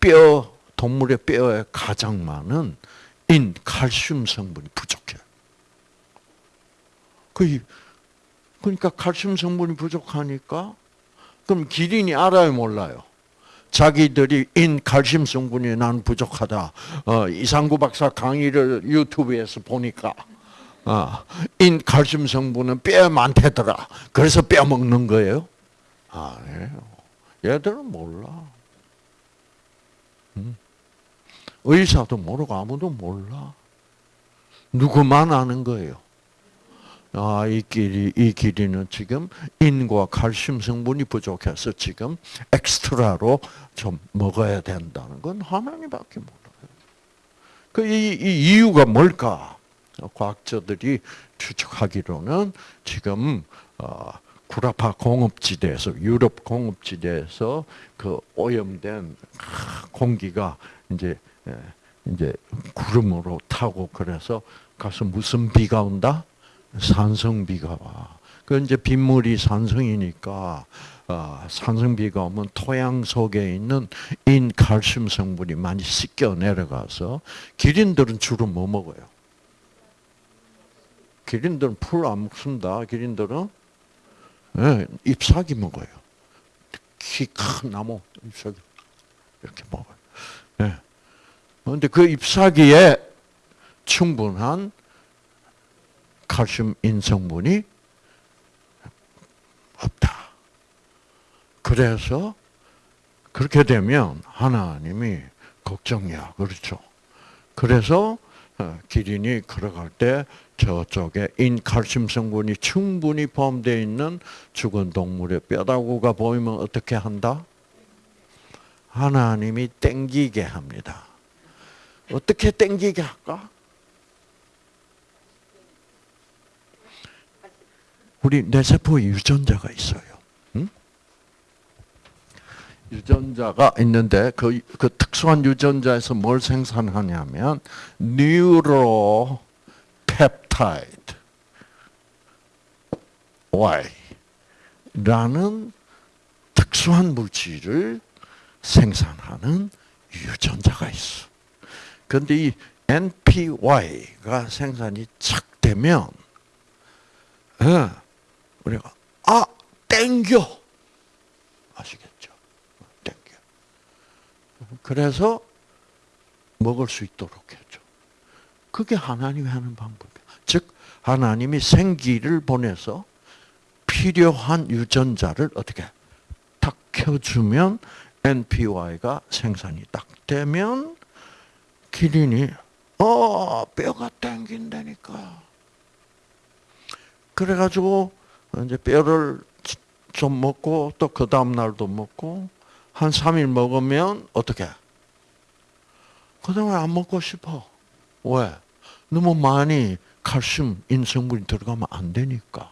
뼈, 동물의 뼈에 가장 많은 인, 칼슘 성분이 부족해요. 그 그러니까 칼슘 성분이 부족하니까 그럼 기린이 알아요, 몰라요? 자기들이 인 칼슘 성분이 난 부족하다. 어, 이상구 박사 강의를 유튜브에서 보니까 어, 인 칼슘 성분은 뼈에 많대더라. 그래서 뼈 먹는 거예요? 아니에요. 얘들은 몰라. 음. 의사도 모르고 아무도 몰라. 누구만 아는 거예요. 아, 이 길이, 이 길이는 지금 인과 칼슘 성분이 부족해서 지금 엑스트라로 좀 먹어야 된다는 건 하나님밖에 몰라요. 그, 이, 이 이유가 뭘까? 과학자들이 추측하기로는 지금, 어, 구라파 공업지대에서, 유럽 공업지대에서 그 오염된 공기가 이제, 이제 구름으로 타고 그래서 가서 무슨 비가 온다? 산성비가 와. 그 이제 빗물이 산성이니까 어, 산성비가 오면 토양 속에 있는 인칼슘 성분이 많이 씻겨 내려가서 기린들은 주로 뭐 먹어요? 기린들은 풀 안 먹습니다. 기린들은 네, 잎사귀 먹어요. 키 큰 나무 잎사귀 이렇게 먹어요. 네. 그런데 그 잎사귀에 충분한 칼슘 인성분이 없다. 그래서 그렇게 되면 하나님이 걱정이야. 그렇죠. 그래서 어, 기린이 걸어갈 때 저쪽에 인칼슘 성분이 충분히 포함되어 있는 죽은 동물의 뼈다구가 보이면 어떻게 한다? 하나님이 땡기게 합니다. 어떻게 땡기게 할까? 우리 뇌세포에 유전자가 있어요. 응? 유전자가 있는데 그, 그 특수한 유전자에서 뭘 생산하냐면 뉴로 펩타이드 Y라는 특수한 물질을 생산하는 유전자가 있어. 그런데 이 NPY가 생산이 착 되면 어, 우리가 아 땡겨 아시겠죠? 땡겨. 그래서 먹을 수 있도록 했죠. 그게 하나님이 하는 방법이에요. 즉 하나님이 생기를 보내서 필요한 유전자를 어떻게 딱 켜주면 NPY가 생산이 딱 되면 기린이 어 뼈가 땡긴다니까. 그래가지고 이제 뼈를 좀 먹고 또 그 다음 날도 먹고 한 3일 먹으면 어떻게? 그 다음에 안 먹고 싶어. 왜? 너무 많이 칼슘 인성분이 들어가면 안 되니까.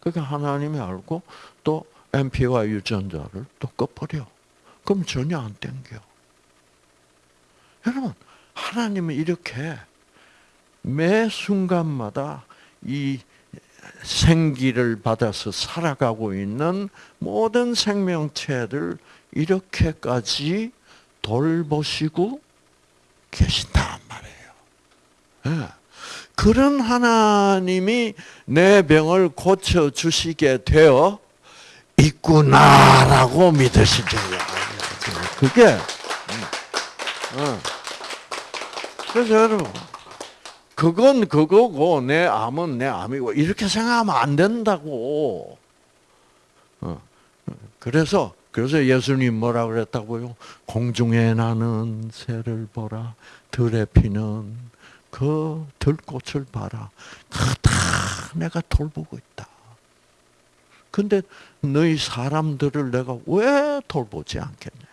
그러니까 하나님이 알고 또 MP와 유전자를 또 꺼버려. 그럼 전혀 안 땡겨. 여러분, 하나님은 이렇게 매 순간마다 이 생기를 받아서 살아가고 있는 모든 생명체들 이렇게까지 돌보시고 계신단 말이에요. 예. 그런 하나님이 내 병을 고쳐 주시게 되어 있구나라고 믿으시죠. 그게 음. 어. 그래서 여러분 그건 그거고 내 암은 내 암이고 이렇게 생각하면 안 된다고. 어. 그래서 그래서 예수님 뭐라 그랬다고요? 공중에 나는 새를 보라, 들에 피는 그 들꽃을 봐라. 다 내가 돌보고 있다. 근데 너희 사람들을 내가 왜 돌보지 않겠냐?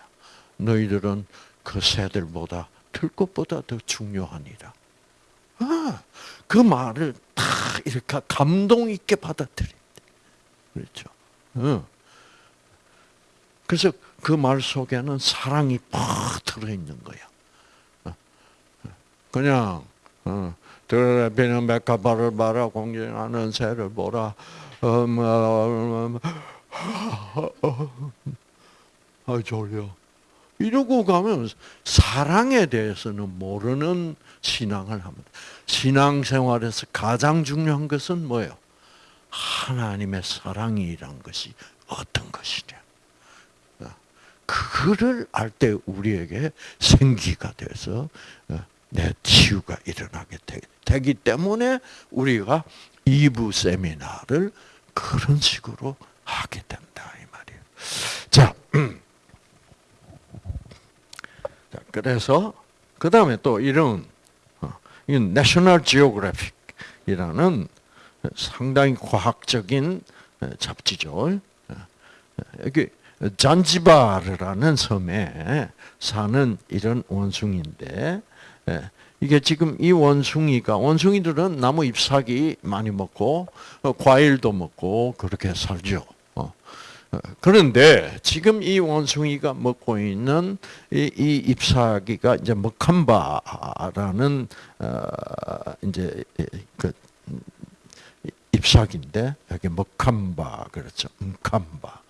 너희들은 그 새들보다 들꽃보다 더 중요하니라. 아, 그 말을 다 이렇게 감동 있게 받아들인대. 그렇죠. 어. 그래서 그 말 속에는 사랑이 팍 들어있는 거야. 어. 그냥 들에 비는 백합화를 봐라 공진하는 새를 보라 음, 음, 아 졸려 이러고 가면 사랑에 대해서는 모르는 신앙을 합니다. 신앙생활에서 가장 중요한 것은 뭐예요? 하나님의 사랑이란 것이 어떤 것이냐. 그거를 알 때 우리에게 생기가 돼서 내 치유가 일어나게 되기 때문에 우리가 2부 세미나를 그런 식으로 하게 된다 이 말이에요. 자, 그래서 그 다음에 또 이런 어, 이 내셔널 지오그래픽이라는 상당히 과학적인 잡지죠. 여기 잔지바르라는 섬에 사는 이런 원숭이인데 이게 지금 이 원숭이가 원숭이들은 나무 잎사귀 많이 먹고 어, 과일도 먹고 그렇게 살죠. 어. 어, 그런데 지금 이 원숭이가 먹고 있는 이, 이 잎사귀가 이제 먹함바라는 이제 그 잎사귀인데 여기 먹함바 그렇죠. 음캄바.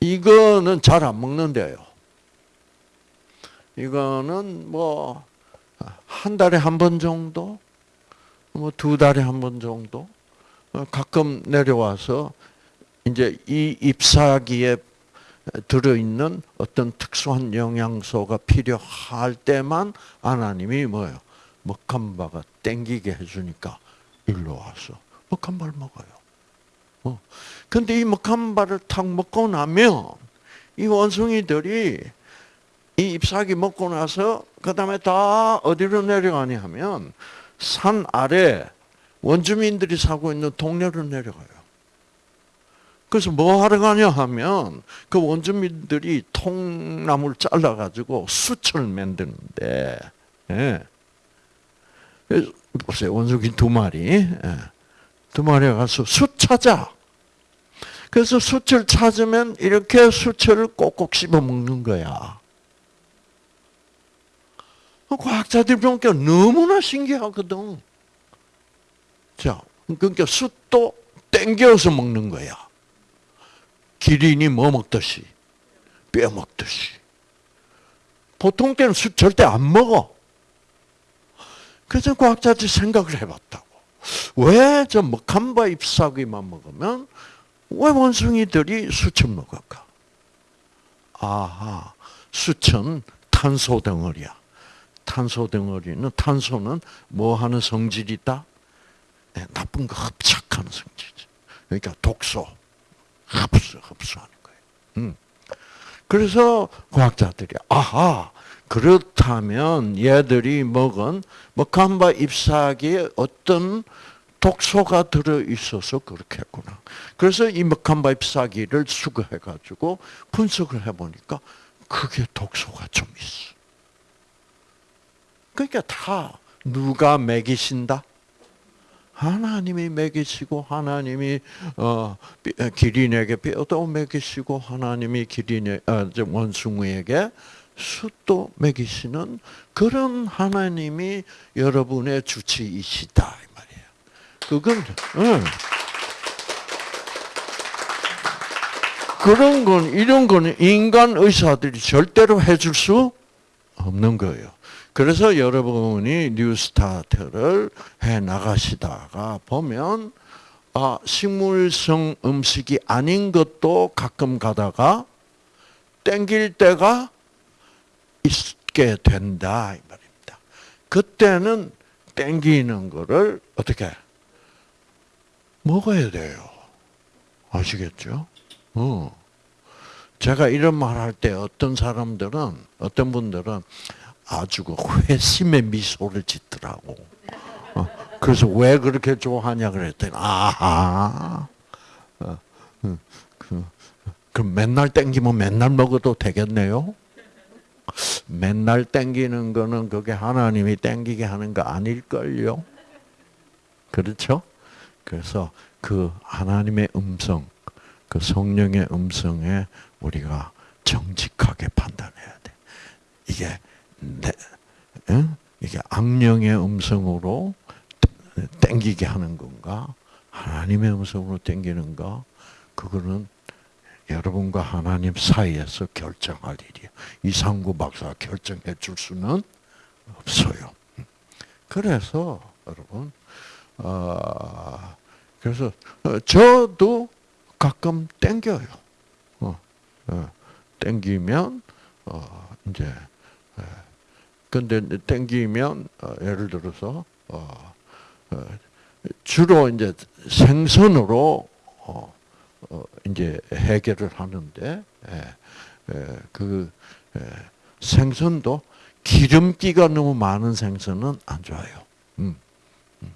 이거는 잘 안 먹는데요. 이거는 뭐 한 달에 한 번 정도, 뭐 두 달에 한 번 정도 어, 가끔 내려와서 이제 이 잎사귀에 들어 있는 어떤 특수한 영양소가 필요할 때만 하나님이 뭐예요? 먹한 바가 땡기게 해주니까 일로 와서 먹한바를 먹어요. 어. 근데 이 먹한바를 탁 먹고 나면 이 원숭이들이 이 잎사귀 먹고 나서 그 다음에 다 어디로 내려가냐 하면 산 아래 원주민들이 살고 있는 동네로 내려가요. 그래서 뭐 하러 가냐 하면 그 원주민들이 통나무를 잘라 가지고 숯을 만드는데, 예. 보세요. 원숭이 두 마리. 예. 두 마리가 가서 숯 찾아. 그래서 숯을 찾으면 이렇게 숯을 꼭꼭 씹어 먹는 거야. 과학자들 보니까 너무나 신기하거든. 자, 그러니까 숯도 땡겨서 먹는 거야. 기린이 뭐 먹듯이 뼈 먹듯이. 보통 때는 숯 절대 안 먹어. 그래서 과학자들이 생각을 해봤다고. 왜 저 먹한바 잎사귀만 먹으면 왜 원숭이들이 숯을 먹을까? 아하, 숯은 탄소 덩어리야. 탄소 덩어리는 탄소는 뭐 하는 성질이다? 네, 나쁜 거 흡착하는 성질이죠. 그러니까 독소, 흡수, 흡수하는 거예요. 음. 그래서 과학자들이 아하 그렇다면 얘들이 먹은 먹한바 잎사귀에 어떤 독소가 들어 있어서 그렇게 했구나. 그래서 이 먹한바 잎사귀를 수거해 가지고 분석을 해 보니까 그게 독소가 좀 있어. 그러니까 다 누가 먹이신다? 하나님이 먹이시고 하나님이 어, 기린에게 뼈도 먹이시고 하나님이 기린의 어, 원숭이에게 숯도 먹이시는 그런 하나님이 여러분의 주치이시다 이 말이에요. 그건 응. 그런 건 이런 거는 인간 의사들이 절대로 해줄 수 없는 거예요. 그래서 여러분이 뉴스타트를 해 나가시다가 보면 아 식물성 음식이 아닌 것도 가끔 가다가 땡길 때가 있게 된다 이 말입니다. 그때는 땡기는 거를 어떻게 먹어야 돼요. 아시겠죠? 어. 제가 이런 말 할 때 어떤 사람들은 어떤 분들은 아주 그 회심의 미소를 짓더라고. 어. 그래서 왜 그렇게 좋아하냐 그랬더니 아하. 어. 그, 그럼 맨날 땡기면 맨날 먹어도 되겠네요. 맨날 땡기는 거는 그게 하나님이 땡기게 하는 거 아닐걸요. 그렇죠? 그래서 그 하나님의 음성, 그 성령의 음성에 우리가 정직하게 판단해야 돼. 이게? 이게 악령의 음성으로 땡기게 하는 건가? 하나님의 음성으로 땡기는가? 그거는 여러분과 하나님 사이에서 결정할 일이에요. 이상구 박사가 결정해 줄 수는 없어요. 그래서 여러분, 어, 그래서 저도 가끔 땡겨요. 어, 어, 땡기면 어, 이제 근데 땡기면 어, 예를 들어서 어, 어, 주로 이제 생선으로 이제 해결을 하는데 예, 예, 그 예, 생선도 기름기가 너무 많은 생선은 안 좋아요. 음, 음.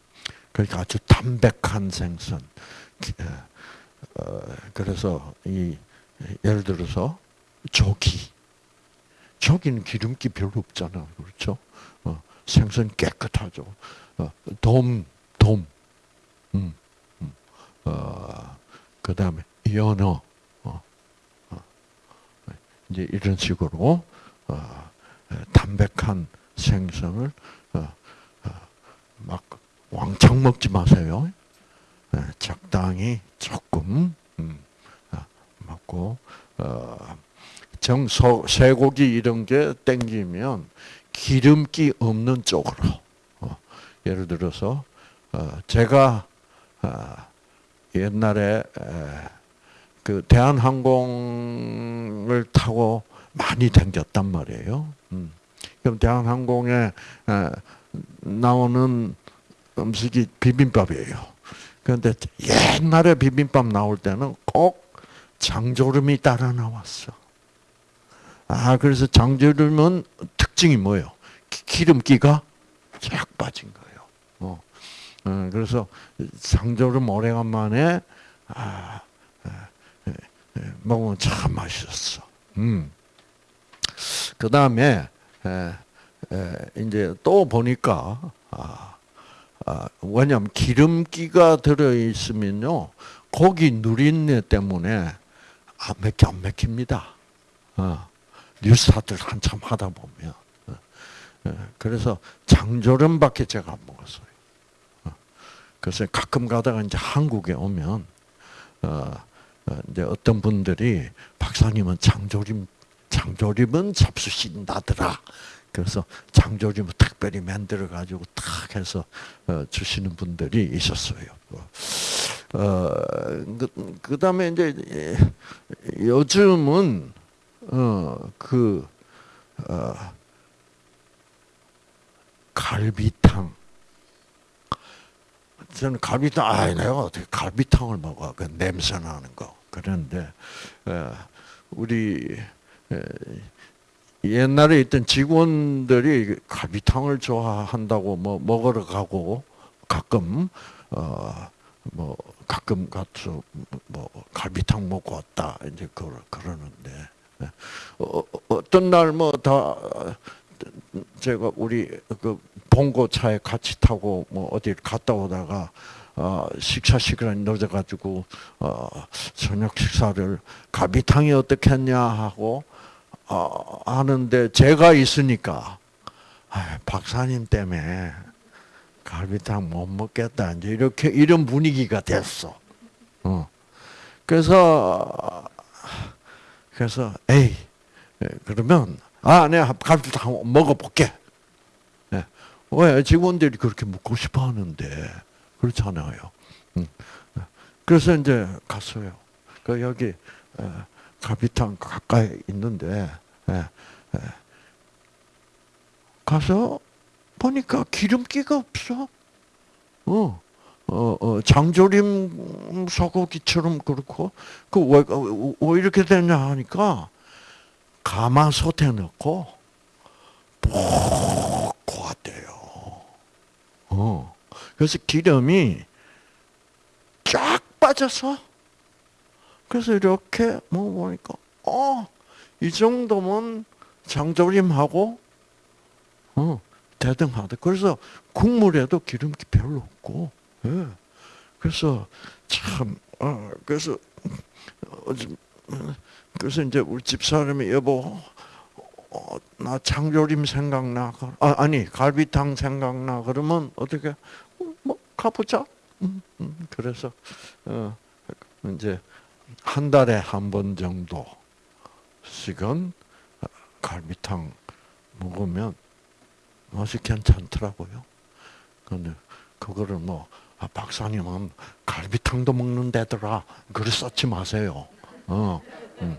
그러니까 아주 담백한 생선. 어, 그래서 이 예를 들어서 조기. 조기는 기름기 별로 없잖아, 그렇죠? 어, 생선 깨끗하죠. 어, 돔, 돔. 음, 음. 어, 그 다음에 연어, 어, 어. 이제 이런 식으로 어, 담백한 생선을 어, 막 왕창 먹지 마세요. 적당히 조금 음, 먹고 정 쇠고기 이런 게 땡기면 기름기 없는 쪽으로 예를 들어서 제가 옛날에 그 대한항공을 타고 많이 다녔단 말이에요. 음. 그럼 대한항공에 나오는 음식이 비빔밥이에요. 그런데 옛날에 비빔밥 나올 때는 꼭 장조림이 따라 나왔어. 아, 그래서 장조림은 특징이 뭐예요? 기름기가 쫙 빠진 거예요. 어. 어, 그래서 장조림 오래간만에 아, 먹으면 참 맛있었어. 음. 그 다음에 이제 또 보니까 아, 아, 왜냐하면 기름기가 들어 있으면요 고기 누린내 때문에 안 맥혀 안 맥힙니다. 어, 뉴스타들 한참 하다 보면 어, 어, 그래서 장조림밖에 제가 안 먹었어요. 그래서 가끔 가다가 이제 한국에 오면 어, 어, 이제 어떤 분들이 박사님은 장조림 장조림은 잡수신다더라. 그래서 장조림을 특별히 만들어 가지고 탁 해서 어, 주시는 분들이 있었어요. 어, 그, 그 다음에 이제 요즘은 어 그 어, 갈비탕 저는 갈비탕, 아, 내가 어떻게 갈비탕을 먹어? 그 냄새 나는 거. 그런데, 우리, 옛날에 있던 직원들이 갈비탕을 좋아한다고 뭐 먹으러 가고 가끔 어 뭐 가끔 가서 뭐 갈비탕 먹고 왔다 이제 그러, 그러는데 어, 어떤 날 뭐 다 제가 우리 그 봉고차에 같이 타고 뭐 어디 갔다 오다가 어, 식사 시간이 늦어가지고 어, 저녁 식사를 갈비탕이 어떻겠냐 하고 어, 하는데 제가 있으니까 아, 박사님 때문에 갈비탕 못 먹겠다 이제 이렇게 이런 분위기가 됐어. 어. 그래서 그래서 에이 예, 그러면 아 내가 갈비탕 먹어볼게. 예. 왜 직원들이 그렇게 먹고 싶어 하는데 그렇잖아요. 음. 그래서 이제 갔어요. 그 여기 어, 갈비탕 가까이 있는데 예, 예. 가서 보니까 기름기가 없어. 어, 어, 어 장조림 소고기처럼 그렇고 그 왜 왜 이렇게 되냐 하니까 가마솥에 넣고 푹 고았대요. 어, 그래서 기름이 쫙 빠져서 그래서 이렇게 먹어보니까 어, 이 정도면 장조림하고 어, 대등하다. 그래서 국물에도 기름기 별로 없고, 예. 그래서 참, 어, 그래서 어, 그래서 이제 우리 집 사람이 여보, 어, 나 장조림 생각나. 아, 아니 갈비탕 생각나. 그러면 어떻게? 어, 뭐 가보자. 음, 음. 그래서 어, 이제 한 달에 한 번 정도씩은 갈비탕 먹으면 맛이 괜찮더라고요. 근데 그거를 뭐 아, 박사님은 갈비탕도 먹는데더라. 그래 썼지 마세요. 어, 음.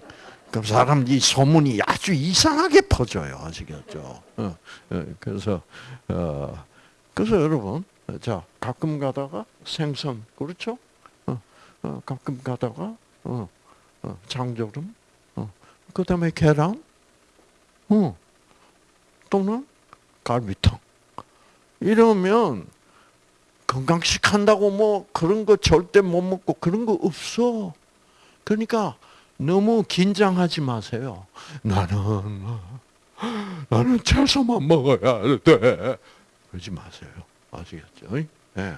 그럼 사람 이 소문이 아주 이상하게 퍼져요. 아시겠죠? 어, 어, 그래서 어, 그래서 여러분, 자 가끔 가다가 생선 그렇죠? 어, 어, 가끔 가다가 어, 어, 장조림, 어, 그다음에 계란, 어, 또는 갈비탕. 이러면 건강식 한다고 뭐 그런 거 절대 못 먹고 그런 거 없어. 그러니까 너무 긴장하지 마세요. 나는 나는 채소만 먹어야 돼. 그러지 마세요. 아시겠죠? 네.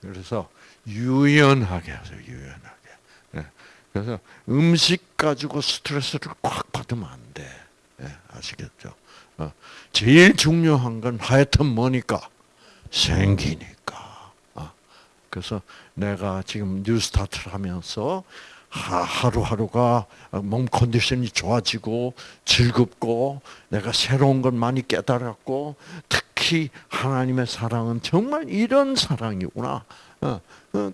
그래서 유연하게 하세요. 유연하게. 네. 그래서 음식 가지고 스트레스를 꽉 받으면 안 돼. 네. 아시겠죠? 어. 제일 중요한 건 하여튼 뭐니까 생기니까. 어. 그래서 내가 지금 뉴스타트를 하면서 하루하루가 몸 컨디션이 좋아지고 즐겁고 내가 새로운 걸 많이 깨달았고 특히 하나님의 사랑은 정말 이런 사랑이구나. 어,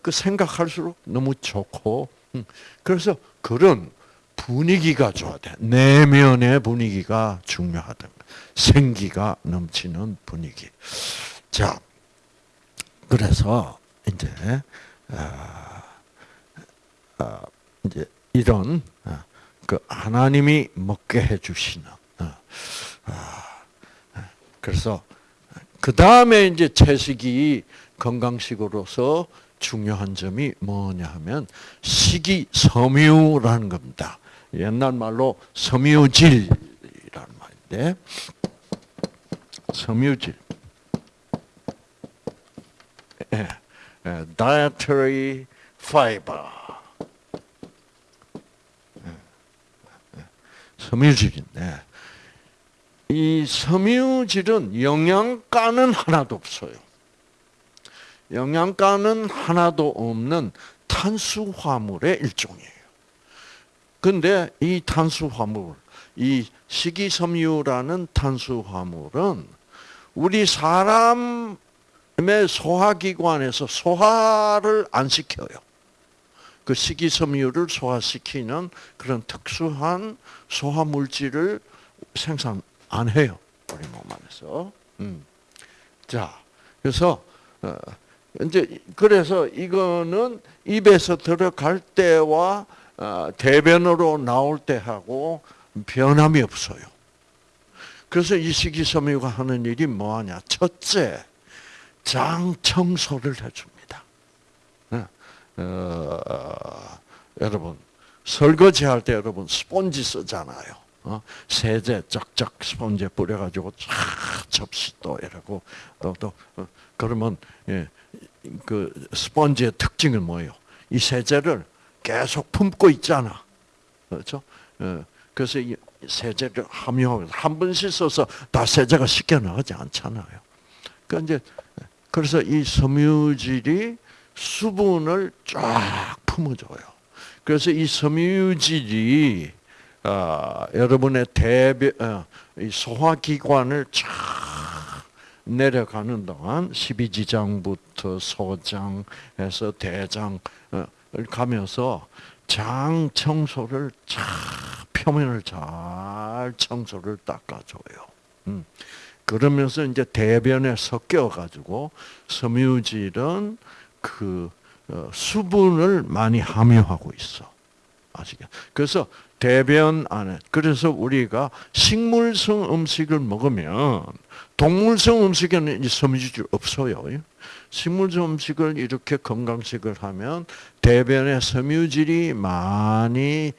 그 생각할수록 너무 좋고 음. 그래서 그런 분위기가 좋아야 돼. 내면의 분위기가 중요하다. 생기가 넘치는 분위기. 자, 그래서 이제 아, 아, 이제 이런 아, 그 하나님이 먹게 해주시는. 그래서 그 다음에 이제 채식이 건강식으로서 중요한 점이 뭐냐 하면 식이 섬유라는 겁니다. 옛날 말로 섬유질이라는 말인데 섬유질. 예, 예, dietary fiber. 예, 예, 섬유질인데 이 섬유질은 영양가는 하나도 없어요. 영양가는 하나도 없는 탄수화물의 일종이에요. 근데 이 탄수화물, 이 식이섬유라는 탄수화물은 우리 사람 의 소화기관에서 소화를 안 시켜요. 그 식이섬유를 소화시키는 그런 특수한 소화 물질을 생산 안 해요. 우리 몸 안에서. 음. 자, 그래서 어, 이제 그래서 이거는 입에서 들어갈 때와 어, 대변으로 나올 때 하고 변함이 없어요. 그래서 이 식이섬유가 하는 일이 뭐하냐? 첫째, 장 청소를 해줍니다. 네. 어, 여러분 설거지 할 때 여러분 스펀지 쓰잖아요. 어? 세제 쫙쫙 스펀지에 뿌려가지고 쫙 접시 또 이러고 또또 어, 그러면 예, 그 스펀지의 특징은 뭐예요? 이 세제를 계속 품고 있잖아. 그렇죠? 예. 그래서 이 세제를 함유하고 한번 씻어서 다 세제가 씻겨 나가지 않잖아요. 그러니까 이제 그래서 이 섬유질이 수분을 쫙 품어줘요. 그래서 이 섬유질이 어, 여러분의 대변 어, 이 소화기관을 쫙 내려가는 동안 12지장부터 소장에서 대장 어, 가면서 장 청소를 쫙 표면을 잘 청소를 닦아줘요. 음. 그러면서 이제 대변에 섞여 가지고 섬유질은 그 어, 수분을 많이 함유하고 있어. 아시겠? 그래서 대변 안에 그래서 우리가 식물성 음식을 먹으면 동물성 음식에는 이 섬유질 없어요. 식물성 음식을 이렇게 건강식을 하면 대변에 섬유질이 많이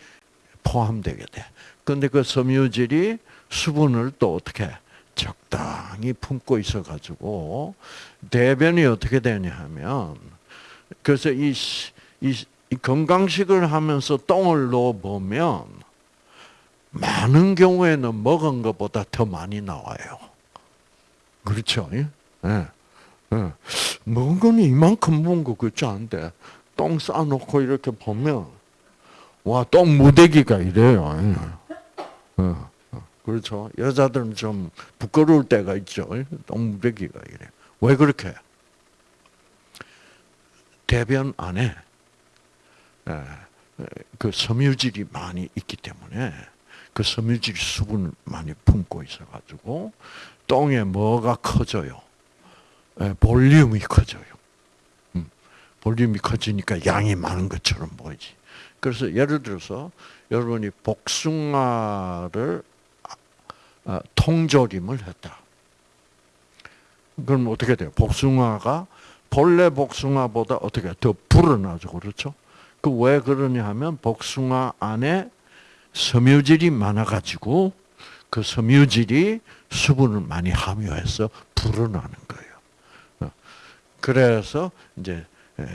포함되게 돼. 근데 그 섬유질이 수분을 또 어떻게 적당히 품고 있어 가지고 대변이 어떻게 되냐 하면 그래서 이, 이, 이 건강식을 하면서 똥을 넣어 보면 많은 경우에는 먹은 것보다 더 많이 나와요. 그렇죠? 예? 예. 예. 먹은 거는 이만큼 먹은 거 그렇지 않은데 똥 싸놓고 이렇게 보면 와 똥 무대기가 이래요. 예. 예. 그렇죠. 여자들은 좀 부끄러울 때가 있죠. 똥 무대기가 이래. 왜 그렇게? 대변 안에 그 섬유질이 많이 있기 때문에 그 섬유질 수분을 많이 품고 있어가지고 똥에 뭐가 커져요? 볼륨이 커져요. 음, 볼륨이 커지니까 양이 많은 것처럼 보이지. 그래서 예를 들어서 여러분이 복숭아를 아, 통조림을 했다. 그럼 어떻게 돼요? 복숭아가 본래 복숭아보다 어떻게 더 불어나죠, 그렇죠? 그 왜 그러냐 하면 복숭아 안에 섬유질이 많아가지고 그 섬유질이 수분을 많이 함유해서 불어나는 거예요. 어. 그래서 이제 예.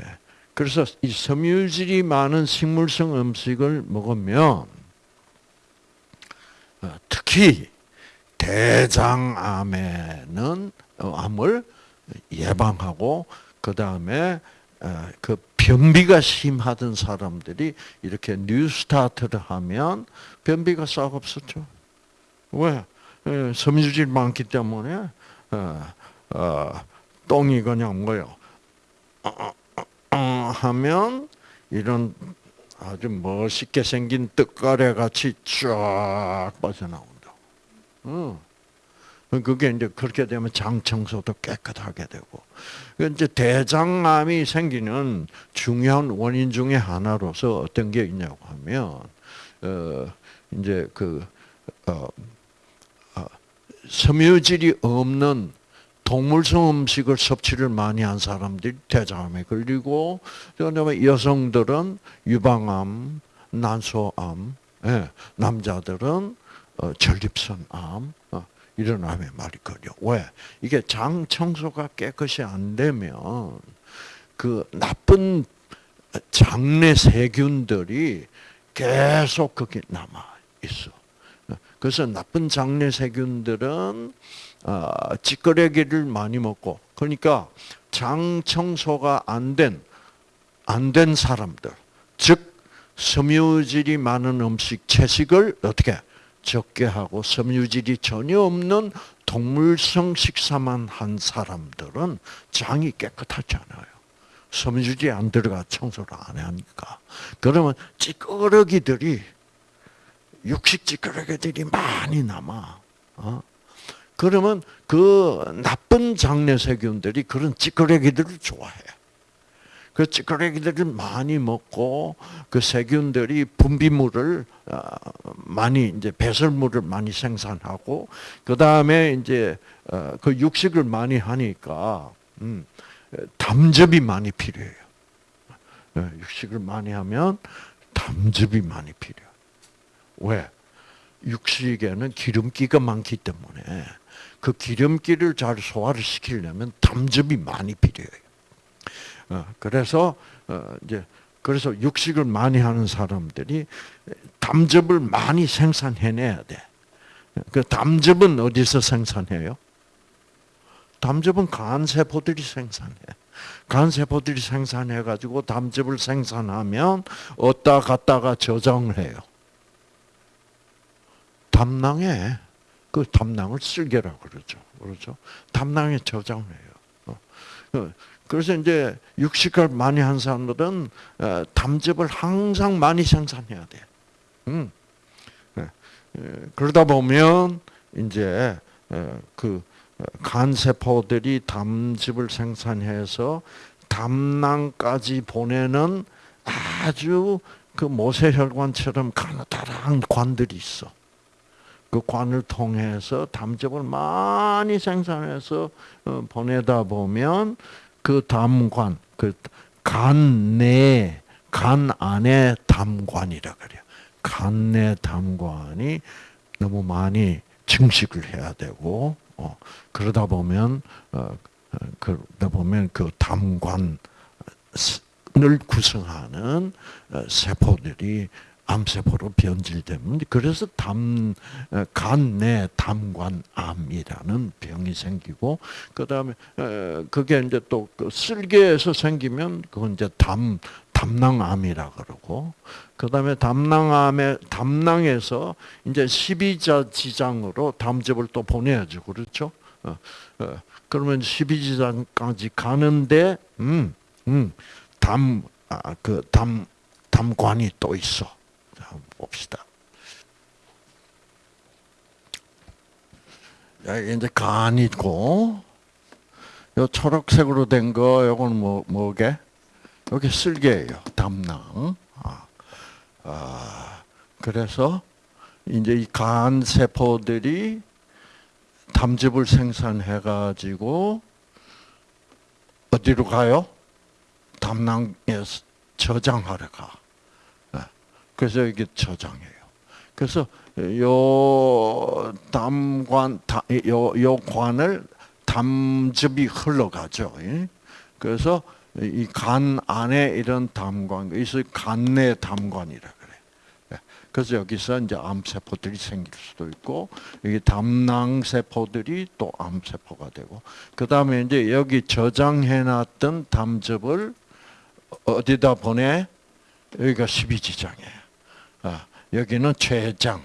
그래서 이 섬유질이 많은 식물성 음식을 먹으면 어, 특히 대장암에는 어, 암을 예방하고 그 다음에 그 변비가 심하던 사람들이 이렇게 뉴스타트를 하면 변비가 싹 없었죠. 왜? 섬유질 많기 때문에 어, 어, 똥이 그냥 뭐요? 어, 하면 이런 아주 멋있게 생긴 떡가래 같이 쫙 빠져나온 다. 그게 이제 그렇게 되면 장 청소도 깨끗하게 되고. 이제 대장암이 생기는 중요한 원인 중에 하나로서 어떤 게 있냐고 하면, 어, 이제 그, 어, 어, 섬유질이 없는 동물성 음식을 섭취를 많이 한 사람들이 대장암에 걸리고, 그다음에 여성들은 유방암, 난소암, 예, 남자들은 어, 전립선암, 어, 이런 암에 말이 걸려. 왜? 이게 장 청소가 깨끗이 안 되면 그 나쁜 장내 세균들이 계속 거기 남아 있어. 그래서 나쁜 장내 세균들은 어, 찌꺼레기를 많이 먹고 그러니까 장 청소가 안 된 안 된 사람들 즉 섬유질이 많은 음식 채식을 어떻게 적게 하고 섬유질이 전혀 없는 동물성 식사만 한 사람들은 장이 깨끗하지 않아요. 섬유질이 안 들어가 청소를 안 하니까. 그러면 찌꺼러기들이 육식 찌꺼러기들이 많이 남아. 어? 그러면 그 나쁜 장내 세균들이 그런 찌꺼러기들을 좋아해. 그 찌꺼기들을 많이 먹고 그 세균들이 분비물을 어, 많이 이제 배설물을 많이 생산하고 그 다음에 이제 어, 그 육식을 많이 하니까 음, 담즙이 많이 필요해요. 어, 육식을 많이 하면 담즙이 많이 필요. 왜? 육식에는 기름기가 많기 때문에 그 기름기를 잘 소화를 시키려면 담즙이 많이 필요해요. 어, 그래서 어, 이제 그래서 육식을 많이 하는 사람들이 담즙을 많이 생산해내야 돼. 그 담즙은 어디서 생산해요? 담즙은 간 세포들이 생산해. 간 세포들이 생산해 가지고 담즙을 생산하면 어디다 갖다가 저장을 해요. 담낭에 그 담낭을 쓸개라고 그러죠. 그렇죠? 담낭에 저장해요. 어. 어. 그래서 이제 육식을 많이 한 사람들은 어, 담즙을 항상 많이 생산해야 돼. 음. 예. 그러다 보면 이제 그 간세포들이 담즙을 생산해서 담낭까지 보내는 아주 그 모세혈관처럼 가느다란 관들이 있어. 그 관을 통해서 담즙을 많이 생산해서 어, 보내다 보면 그 담관, 그 간 내, 간 안에 담관이라 그래요. 간 내 담관이 너무 많이 증식을 해야 되고, 어, 그러다 보면, 어, 어 그러다 보면 그 담관을 구성하는 어, 세포들이 암세포로 변질되면 그래서 담 간내 담관암이라는 병이 생기고 그 다음에 그게 이제 또그 쓸개에서 생기면 그건 이제 담 담낭암이라 그러고 그 다음에 담낭암에 담낭에서 이제 십이자 지장으로 담즙을 또 보내야죠. 그렇죠? 어, 어, 그러면 십이지장까지 가는데 음 음 담 아, 그 담, 담관이 또 있어. 봅시다. 이제 간 있고, 요 초록색으로 된 거, 요건 뭐, 뭐게? 여기 쓸개예요. 담낭. 아, 아, 그래서 이제 이 간 세포들이 담즙을 생산해 가지고 어디로 가요? 담낭에 저장하러 가. 그래서 이게 저장해요. 그래서 요 담관 요, 요 관을 담즙이 흘러가죠. 그래서 이 간 안에 이런 담관, 그래서 간내 담관이라 그래. 예. 그래서 여기서 이제 암세포들이 생길 수도 있고, 여기 담낭 세포들이 또 암세포가 되고, 그 다음에 이제 여기 저장해놨던 담즙을 어디다 보내? 여기가 12지장이에요. 아, 여기는 췌장.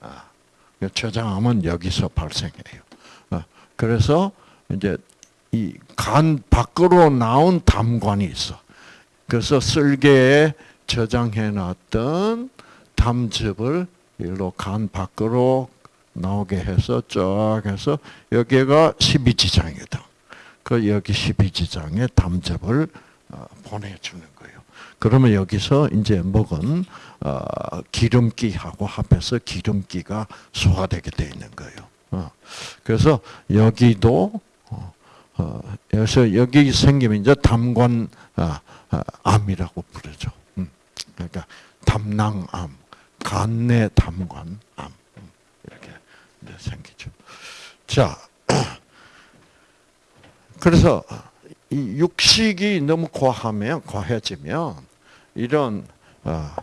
아, 췌장암은 여기서 발생해요. 아, 그래서 이제 이 간 밖으로 나온 담관이 있어. 그래서 쓸개에 저장해 놨던 담즙을 일로 간 밖으로 나오게 해서 쫙 해서 여기가 12지장이다. 그 여기 12지장에 담즙을 어, 보내주는 거예요. 그러면 여기서 이제 먹은 어, 기름기하고 합해서 기름기가 소화되게 돼 있는 거예요. 어. 그래서 여기도 그래서 여기 생기면 이제 담관 암이라고 부르죠. 음. 그러니까 담낭암, 간내 담관암 음. 이렇게 생기죠. 자, (clears throat) 그래서 이 육식이 너무 과하면 과해지면 이런 어,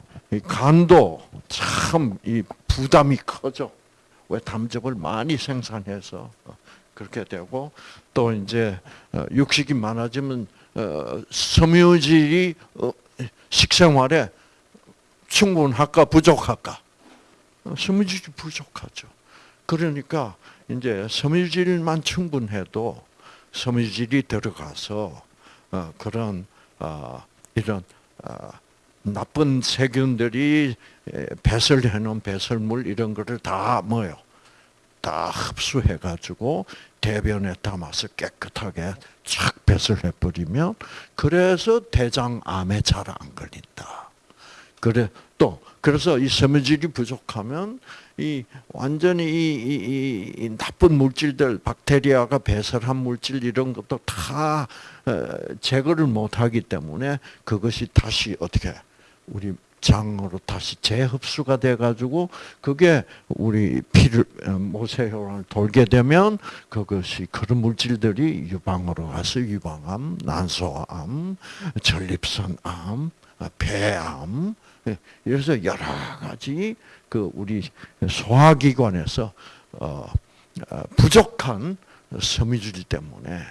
간도 참 이 부담이 커져. 왜 담즙을 많이 생산해서 어, 그렇게 되고 또 이제 어, 육식이 많아지면 섬유질이 식생활에 충분할까 부족할까? 섬유질이 부족하죠. 그러니까 이제 섬유질만 충분해도 섬유질이 들어가서 어, 그런 어, 이런 어, 나쁜 세균들이 배설해 놓은 배설물 이런 거를 다 뭐요? 다 흡수해 가지고 대변에 담아서 깨끗하게 착 배설해 버리면 그래서 대장암에 잘 안 걸린다. 그래 또 그래서 이 섬유질이 부족하면 이 완전히 이, 이, 이, 나쁜 물질들, 박테리아가 배설한 물질 이런 것도 다 어, 제거를 못하기 때문에 그것이 다시 어떻게 우리 장으로 다시 재흡수가 돼가지고 그게 우리 피를 어, 모세혈관을 돌게 되면 그것이 그런 물질들이 유방으로 가서 유방암, 난소암, 전립선암, 어, 폐암, 그래서 여러 가지 그 우리 소화기관에서 어, 어, 부족한 섬유질 때문에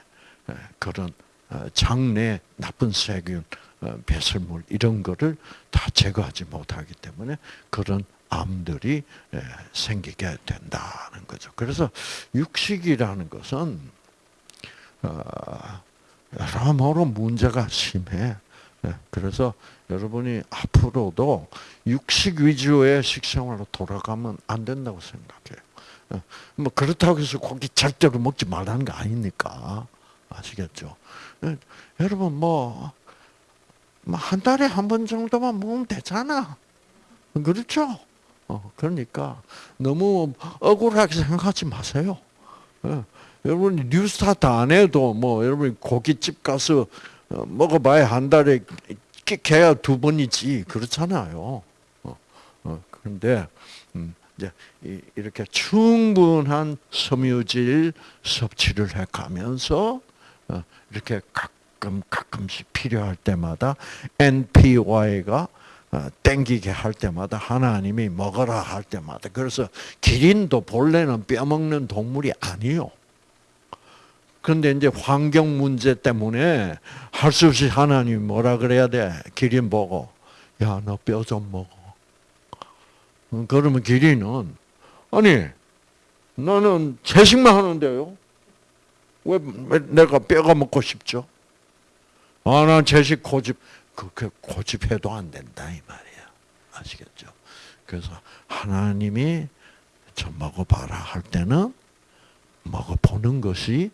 그런 어, 장내 나쁜 세균, 배설물 이런 거를 다 제거하지 못하기 때문에 그런 암들이 예, 생기게 된다는 거죠. 그래서 육식이라는 것은 어, 여러모로 문제가 심해. 예, 그래서 여러분이 앞으로도 육식 위주의 식생활로 돌아가면 안 된다고 생각해요. 예, 뭐 그렇다고 해서 고기 절대로 먹지 말라는 거 아니니까 아시겠죠? 예, 여러분 뭐 한 달에 한 번 정도만 먹으면 되잖아. 그렇죠? 어, 그러니까 너무 억울하게 생각하지 마세요. 예. 여러분 뉴스타트 안 해도 뭐 여러분 고깃집 가서 어, 먹어봐야 한 달에 개야 두 번이지 그렇잖아요. 어, 어, 그런데 음, 이제 이렇게 충분한 섬유질 섭취를 해가면서 어, 이렇게 가끔 가끔씩 필요할 때마다 NPY가 어, 땡기게 할 때마다 하나님이 먹어라 할 때마다 그래서 기린도 본래는 뼈 먹는 동물이 아니요. 그런데 이제 환경 문제 때문에 할 수 없이 하나님이 뭐라 그래야 돼? 기린 보고 야 너 뼈 좀 먹어. 음, 그러면 기린은 아니 나는 채식만 하는데요. 왜, 왜 내가 뼈가 먹고 싶죠? 아, 난 채식 고집 그렇게 고집해도 안 된다 이 말이야. 아시겠죠? 그래서 하나님이 저 먹어봐라 할 때는 먹어보는 것이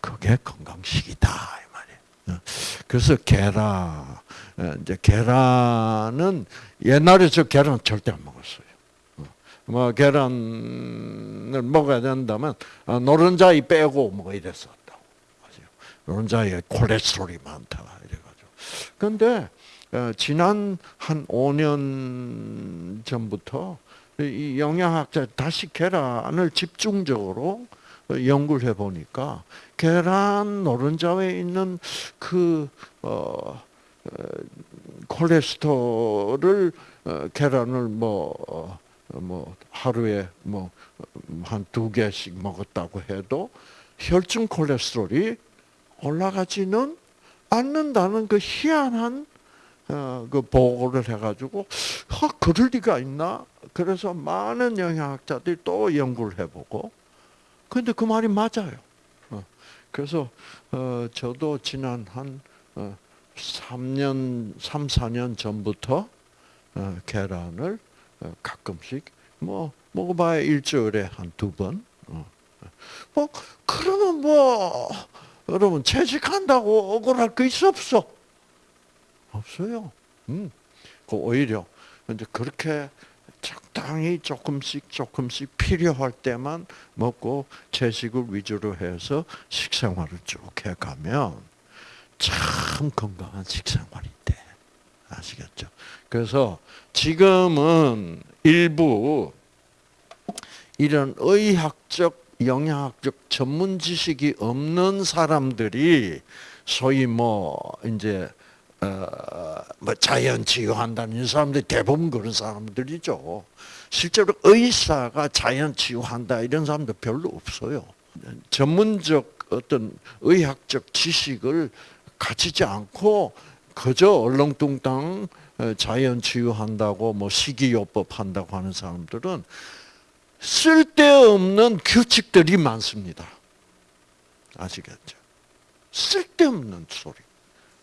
그게 건강식이다 이 말이에요. 그래서 계란 이제 계란은 옛날에 저 계란 절대 안 먹었어요. 뭐 계란을 먹어야 된다면 노른자이 빼고 뭐 이랬었 노른자에 콜레스테롤이 많다 이래가지고. 그런데 지난 한 5년 전부터 이 영양학자 다시 계란을 집중적으로 연구를 해보니까 계란 노른자에 있는 그 어, 콜레스테롤을 어, 계란을 뭐, 어, 뭐 하루에 뭐 한 두 개씩 먹었다고 해도 혈중 콜레스테롤이 올라가지는 않는다는 그 희한한 어, 그 보고를 해가지고 아, 그럴 리가 있나? 그래서 많은 영양학자들이 또 연구를 해보고 근데 그 말이 맞아요. 어, 그래서 어, 저도 지난 한 어, 3년, 3, 4년 전부터 어, 계란을 어, 가끔씩 뭐 먹어봐야 일주일에 한 두 번. 어. 뭐 그러면 뭐 여러분 채식한다고 억울할 거 있어 없어? 없어요. 음, 그 오히려 이제 그렇게 적당히 조금씩 조금씩 필요할 때만 먹고 채식을 위주로 해서 식생활을 쭉 해가면 참 건강한 식생활이 돼. 아시겠죠? 그래서 지금은 일부 이런 의학적, 영양학적 전문 지식이 없는 사람들이 소위 뭐 이제 어뭐 자연 치유한다는 사람들 대부분 그런 사람들이죠. 실제로 의사가 자연 치유한다 이런 사람들 별로 없어요. 전문적 어떤 의학적 지식을 갖추지 않고 그저 얼렁뚱땅 자연 치유한다고 뭐 식이요법 한다고 하는 사람들은 쓸데없는 규칙들이 많습니다. 아시겠죠? 쓸데없는 소리.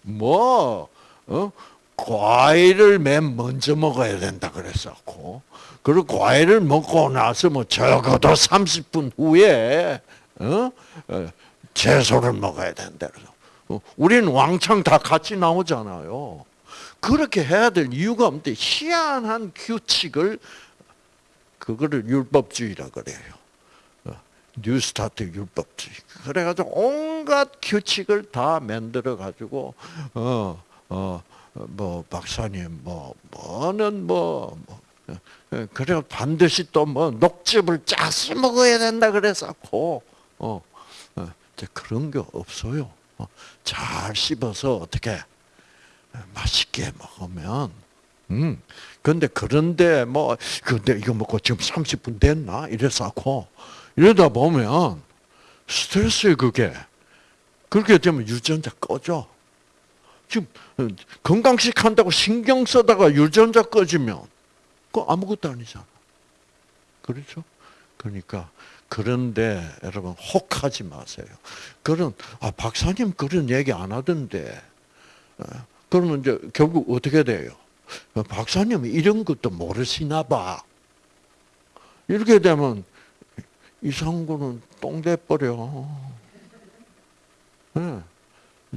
뭐, 어? 과일을 맨 먼저 먹어야 된다 그랬었고, 그리고 과일을 먹고 나서 뭐 적어도 30분 후에, 어? 어? 채소를 먹어야 된다. 그래서. 어, 우리는 왕창 다 같이 나오잖아요. 그렇게 해야 될 이유가 없는데, 희한한 규칙을, 그거를 율법주의라 그래요. 뉴스타트 율법주의. 그래가지고 온갖 규칙을 다 만들어 가지고 어 어 뭐 박사님 뭐 뭐는 뭐, 뭐 예, 그래 반드시 또 뭐 녹즙을 짜서 먹어야 된다 그래서고 어, 어 그런 게 없어요. 어, 잘 씹어서 어떻게 맛있게 먹으면 음 근데 그런데 뭐 근데 이거 먹고 지금 30분 됐나 이래서고 이러다 보면 스트레스에 그게 그렇게 되면 유전자 꺼져. 지금 건강식 한다고 신경 쓰다가 유전자 꺼지면 그 아무것도 아니잖아. 그렇죠? 그러니까 그런데 여러분 혹하지 마세요. 그런 아 박사님 그런 얘기 안 하던데. 어, 그러면 이제 결국 어떻게 돼요? 어, 박사님 이런 것도 모르시나 봐. 이렇게 되면 이상구는 똥돼 버려. 네.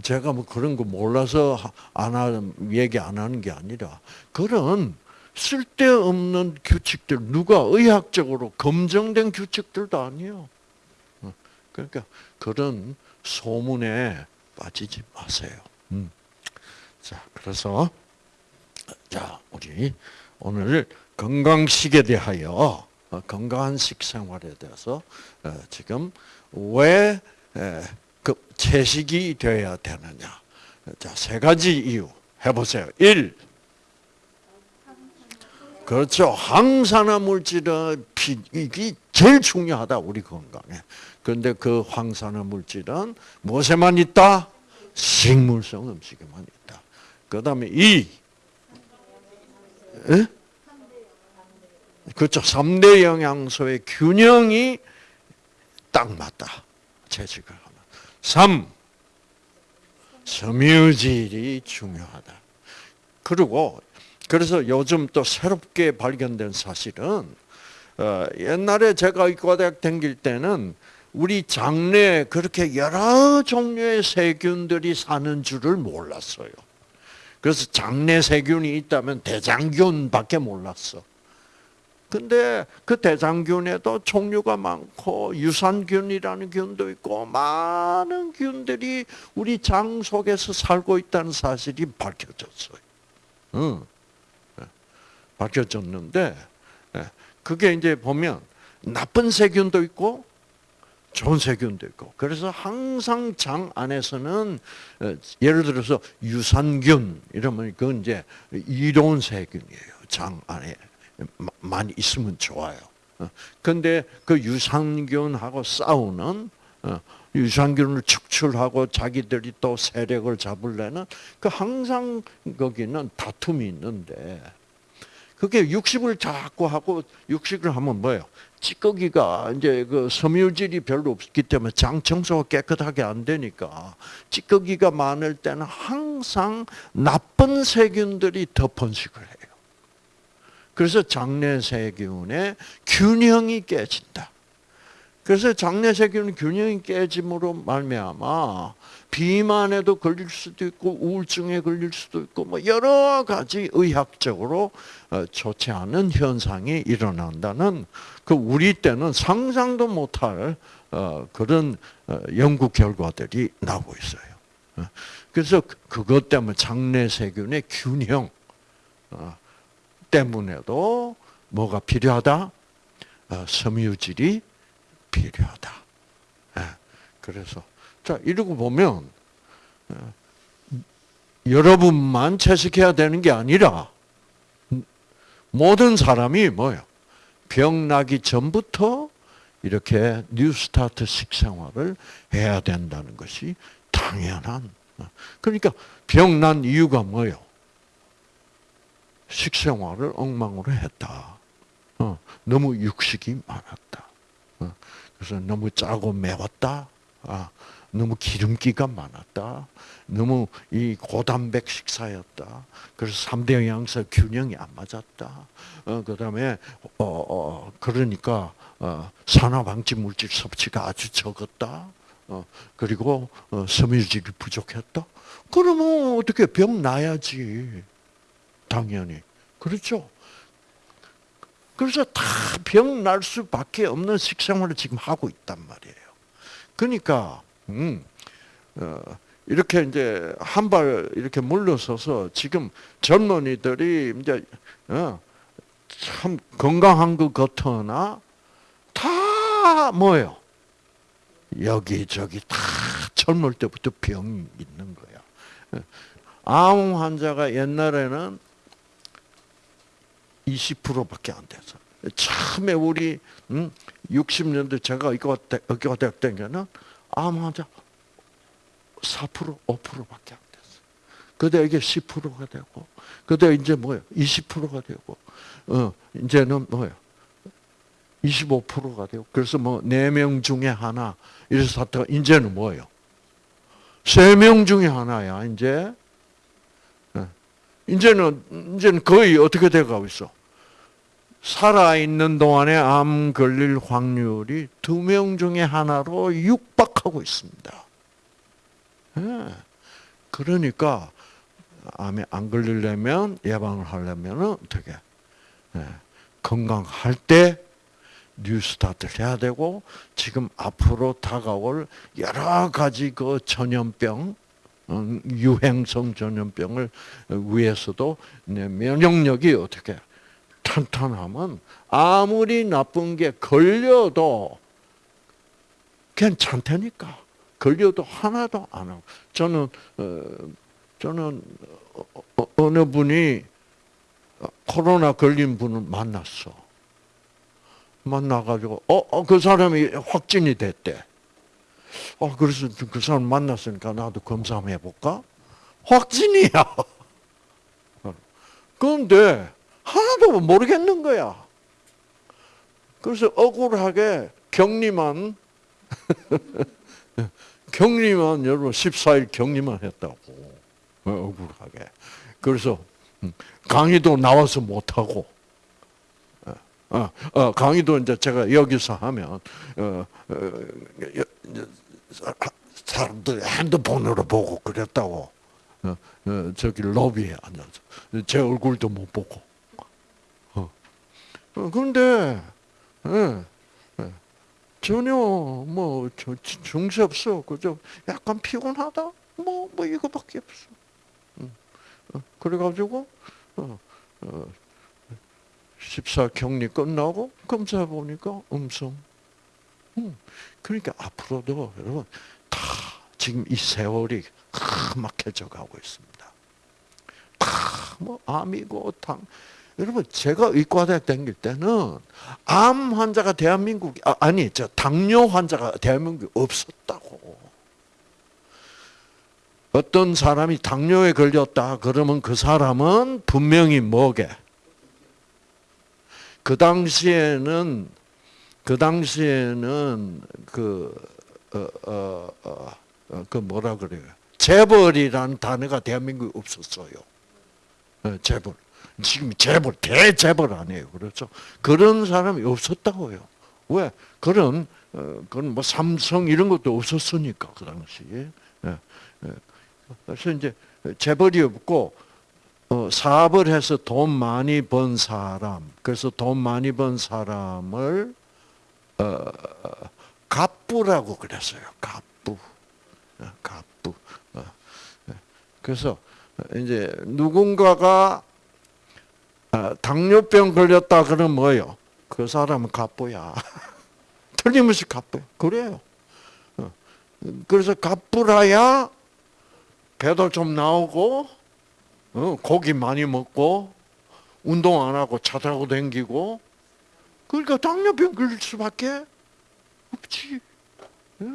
제가 뭐 그런 거 몰라서 안 하는 얘기 안 하는 게 아니라 그런 쓸데없는 규칙들 누가 의학적으로 검증된 규칙들도 아니에요. 어, 그러니까 그런 소문에 빠지지 마세요. 음. 자, 그래서 자 우리 오늘 건강식에 대하여 어, 건강한 식생활에 대해서 어, 지금 왜그 채식이 되어야 되느냐? 자, 세 가지 이유 해보세요. 1. 그렇죠. 항산화 물질은 이게 제일 중요하다 우리 건강에. 그런데 그 항산화 물질은 무엇에만 있다? 식물성 음식에만 있다. 그 다음에 2. 에? 그렇죠. 3대 영양소의 균형이 딱 맞다. 채식을 하면. 3. 섬유질이 중요하다. 그리고 그래서 요즘 또 새롭게 발견된 사실은 어, 옛날에 제가 의과대학 다닐 때는 우리 장내에 그렇게 여러 종류의 세균들이 사는 줄을 몰랐어요. 그래서 장내 세균이 있다면 대장균밖에 몰랐어. 근데 그 대장균에도 종류가 많고 유산균이라는 균도 있고 많은 균들이 우리 장 속에서 살고 있다는 사실이 밝혀졌어요. 응. 밝혀졌는데 예, 그게 이제 보면 나쁜 세균도 있고 좋은 세균도 있고 그래서 항상 장 안에서는 어, 예를 들어서 유산균 이러면 그건 이제 이로운 세균이에요. 장 안에 많이 있으면 좋아요. 어, 근데 그 유산균하고 싸우는 어, 유산균을 축출하고 자기들이 또 세력을 잡으려는 그 항상 거기는 다툼이 있는데 그게 육식을 자꾸 하고 육식을 하면 뭐예요? 찌꺼기가 이제 그 섬유질이 별로 없기 때문에 장 청소가 깨끗하게 안 되니까 찌꺼기가 많을 때는 항상 나쁜 세균들이 더 번식을 해요. 그래서 장내 세균의 균형이 깨진다. 그래서 장내 세균 균형이 깨짐으로 말미암아 비만에도 걸릴 수도 있고 우울증에 걸릴 수도 있고 뭐 여러 가지 의학적으로 어, 좋지 않은 현상이 일어난다는 그 우리 때는 상상도 못할 어, 그런 어, 연구 결과들이 나오고 있어요. 그래서 그것 때문에 장내 세균의 균형 때문에도 뭐가 필요하다? 섬유질이 필요하다. 예. 그래서 자 이러고 보면 여러분만 채식해야 되는 게 아니라 모든 사람이 뭐요? 병 나기 전부터 이렇게 뉴스타트 식생활을 해야 된다는 것이 당연한. 그러니까 병 난 이유가 뭐요? 식생활을 엉망으로 했다. 어, 너무 육식이 많았다. 어, 그래서 너무 짜고 매웠다. 아, 너무 기름기가 많았다. 너무 이 고단백 식사였다. 그래서 3대 영양소 균형이 안 맞았다. 어, 그 다음에, 어, 어, 그러니까, 어, 산화방지 물질 섭취가 아주 적었다. 어, 그리고, 어, 섬유질이 부족했다. 그러면 어떻게 병 나야지. 당연히. 그렇죠? 그래서 다 병 날 수밖에 없는 식생활을 지금 하고 있단 말이에요. 그러니까 음, 어, 이렇게 이제 한 발 이렇게 물러서서 지금 젊은이들이 이제 어, 참 건강한 것 같으나 다 뭐예요? 여기저기 다 젊을 때부터 병이 있는 거야. 어, 암 환자가 옛날에는 20%밖에 안 돼서 처음에 우리 음, 60년대 제가 의과대학 때는 암 환자 4% 5%밖에 안 됐어. 그때 이게 10%가 되고, 그때 이제 뭐예요? 20%가 되고, 어, 이제는 뭐예요? 25%가 되고, 그래서 뭐, 4명 중에 하나, 이래서 사태가, 이제는 뭐예요? 3명 중에 하나야, 이제. 예. 이제는, 이제는 거의 어떻게 돼가고 있어? 살아있는 동안에 암 걸릴 확률이 두 명 중에 하나로 육박하고 있습니다. 예. 그러니까 암에 안 걸리려면 예방을 하려면 어떻게 예. 건강할 때 뉴스타트를 해야 되고 지금 앞으로 다가올 여러 가지 그 전염병 음, 유행성 전염병을 위해서도 내 면역력이 어떻게 탄탄하면 아무리 나쁜 게 걸려도 괜찮다니까. 걸려도 하나도 안 하고. 저는 어, 저는 어, 어, 어느 분이 코로나 걸린 분을 만났어. 만나가지고 어 그 사람이 확진이 됐대. 어 그래서 그 사람 만났으니까 나도 검사 한번 해볼까? 확진이야. (laughs) 그런데 하나도 모르겠는 거야. 그래서 억울하게 격리만 (laughs) 격리만 여러분 14일 격리만 했다고 어, 억울하게. 그래서 음, 강의도 나와서 못 하고. 어, 어, 강의도 이제 제가 여기서 하면 어, 사람들 핸드폰으로 보고 그랬다고. 저기 로비에 앉아서 제 얼굴도 못 보고. 그런데 예, 예, 전혀 뭐 증세 없어. 그저 약간 피곤하다. 뭐, 뭐 이거밖에 없어. 응. 어, 그래가지고 어, 어, 14 격리 끝나고 검사 보니까 음성. 응. 그러니까 앞으로도 여러분 다 지금 이 세월이 막혀져 가고 있습니다. 다뭐 암이고 당 여러분 제가 의과대학 다닐 때는 암 환자가 대한민국 아, 니저 당뇨 환자가 대한민국에 없었다고. 어떤 사람이 당뇨에 걸렸다 그러면 그 사람은 분명히 뭐게? 그 당시에는 그 당시에는 그어어어 어, 어, 어, 그 뭐라 그래요? 재벌이라는 단어가 대한민국에 없었어요. 어, 재벌. 지금 재벌, 대재벌 아니에요. 그렇죠? 그런 사람이 없었다고요. 왜? 그런, 어, 그런 뭐 삼성 이런 것도 없었으니까, 그 당시에. 예, 예. 그래서 이제 재벌이 없고, 어, 사업을 해서 돈 많이 번 사람, 그래서 돈 많이 번 사람을, 어, 갑부라고 그랬어요. 갑부. 어, 갑부. 어, 예. 그래서 이제 누군가가 아, 당뇨병 걸렸다 그러면 뭐예요? 그 사람은 갑부야. (laughs) 틀림없이 갑부. 그래요. 어. 그래서 갑부라야 배도 좀 나오고 어, 고기 많이 먹고 운동 안 하고 차 타고 댕기고 그러니까 당뇨병 걸릴 수밖에 없지. 예.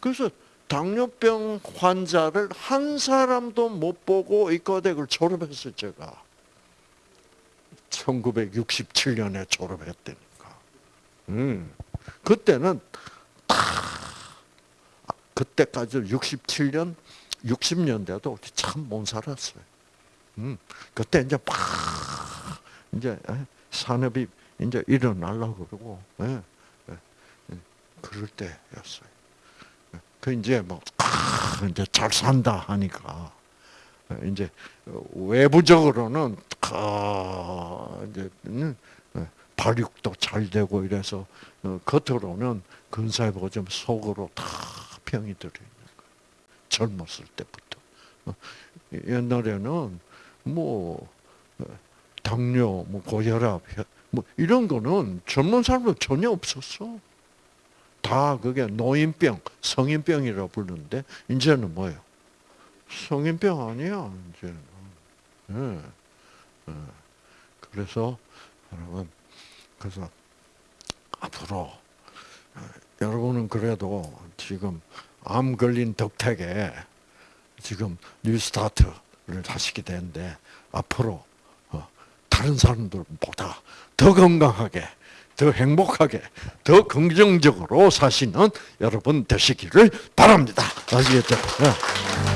그래서 당뇨병 환자를 한 사람도 못 보고 의과대학을 졸업했어요, 제가. 1967년에 졸업했다니까. 음. 그때는 다 그때까지 67년, 60년대도 참 못 살았어요. 음. 그때 이제 막 이제 산업이 이제 일어나려고 그러고 예, 예, 예. 그럴 때였어요. 그 이제 뭐 아, 이제 잘 산다 하니까 이제 외부적으로는 이제 발육도 잘 되고 이래서 어, 겉으로는 근사해 보고 좀 속으로 다 병이 들어 있는 거예요. 젊었을 때부터. 어, 옛날에는 뭐 어, 당뇨, 뭐 고혈압, 뭐 이런 거는 젊은 사람들 전혀 없었어. 다 그게 노인병, 성인병이라고 부르는데 이제는 뭐예요? 성인병 아니야 이제는. 네. 네. 그래서 여러분 그래서 앞으로 여러분은 그래도 지금 암 걸린 덕택에 지금 뉴스타트를 하시게 되는데 앞으로 어, 다른 사람들보다 더 건강하게, 더 행복하게, 더 긍정적으로 사시는 여러분 되시기를 바랍니다. 아시겠죠? 예.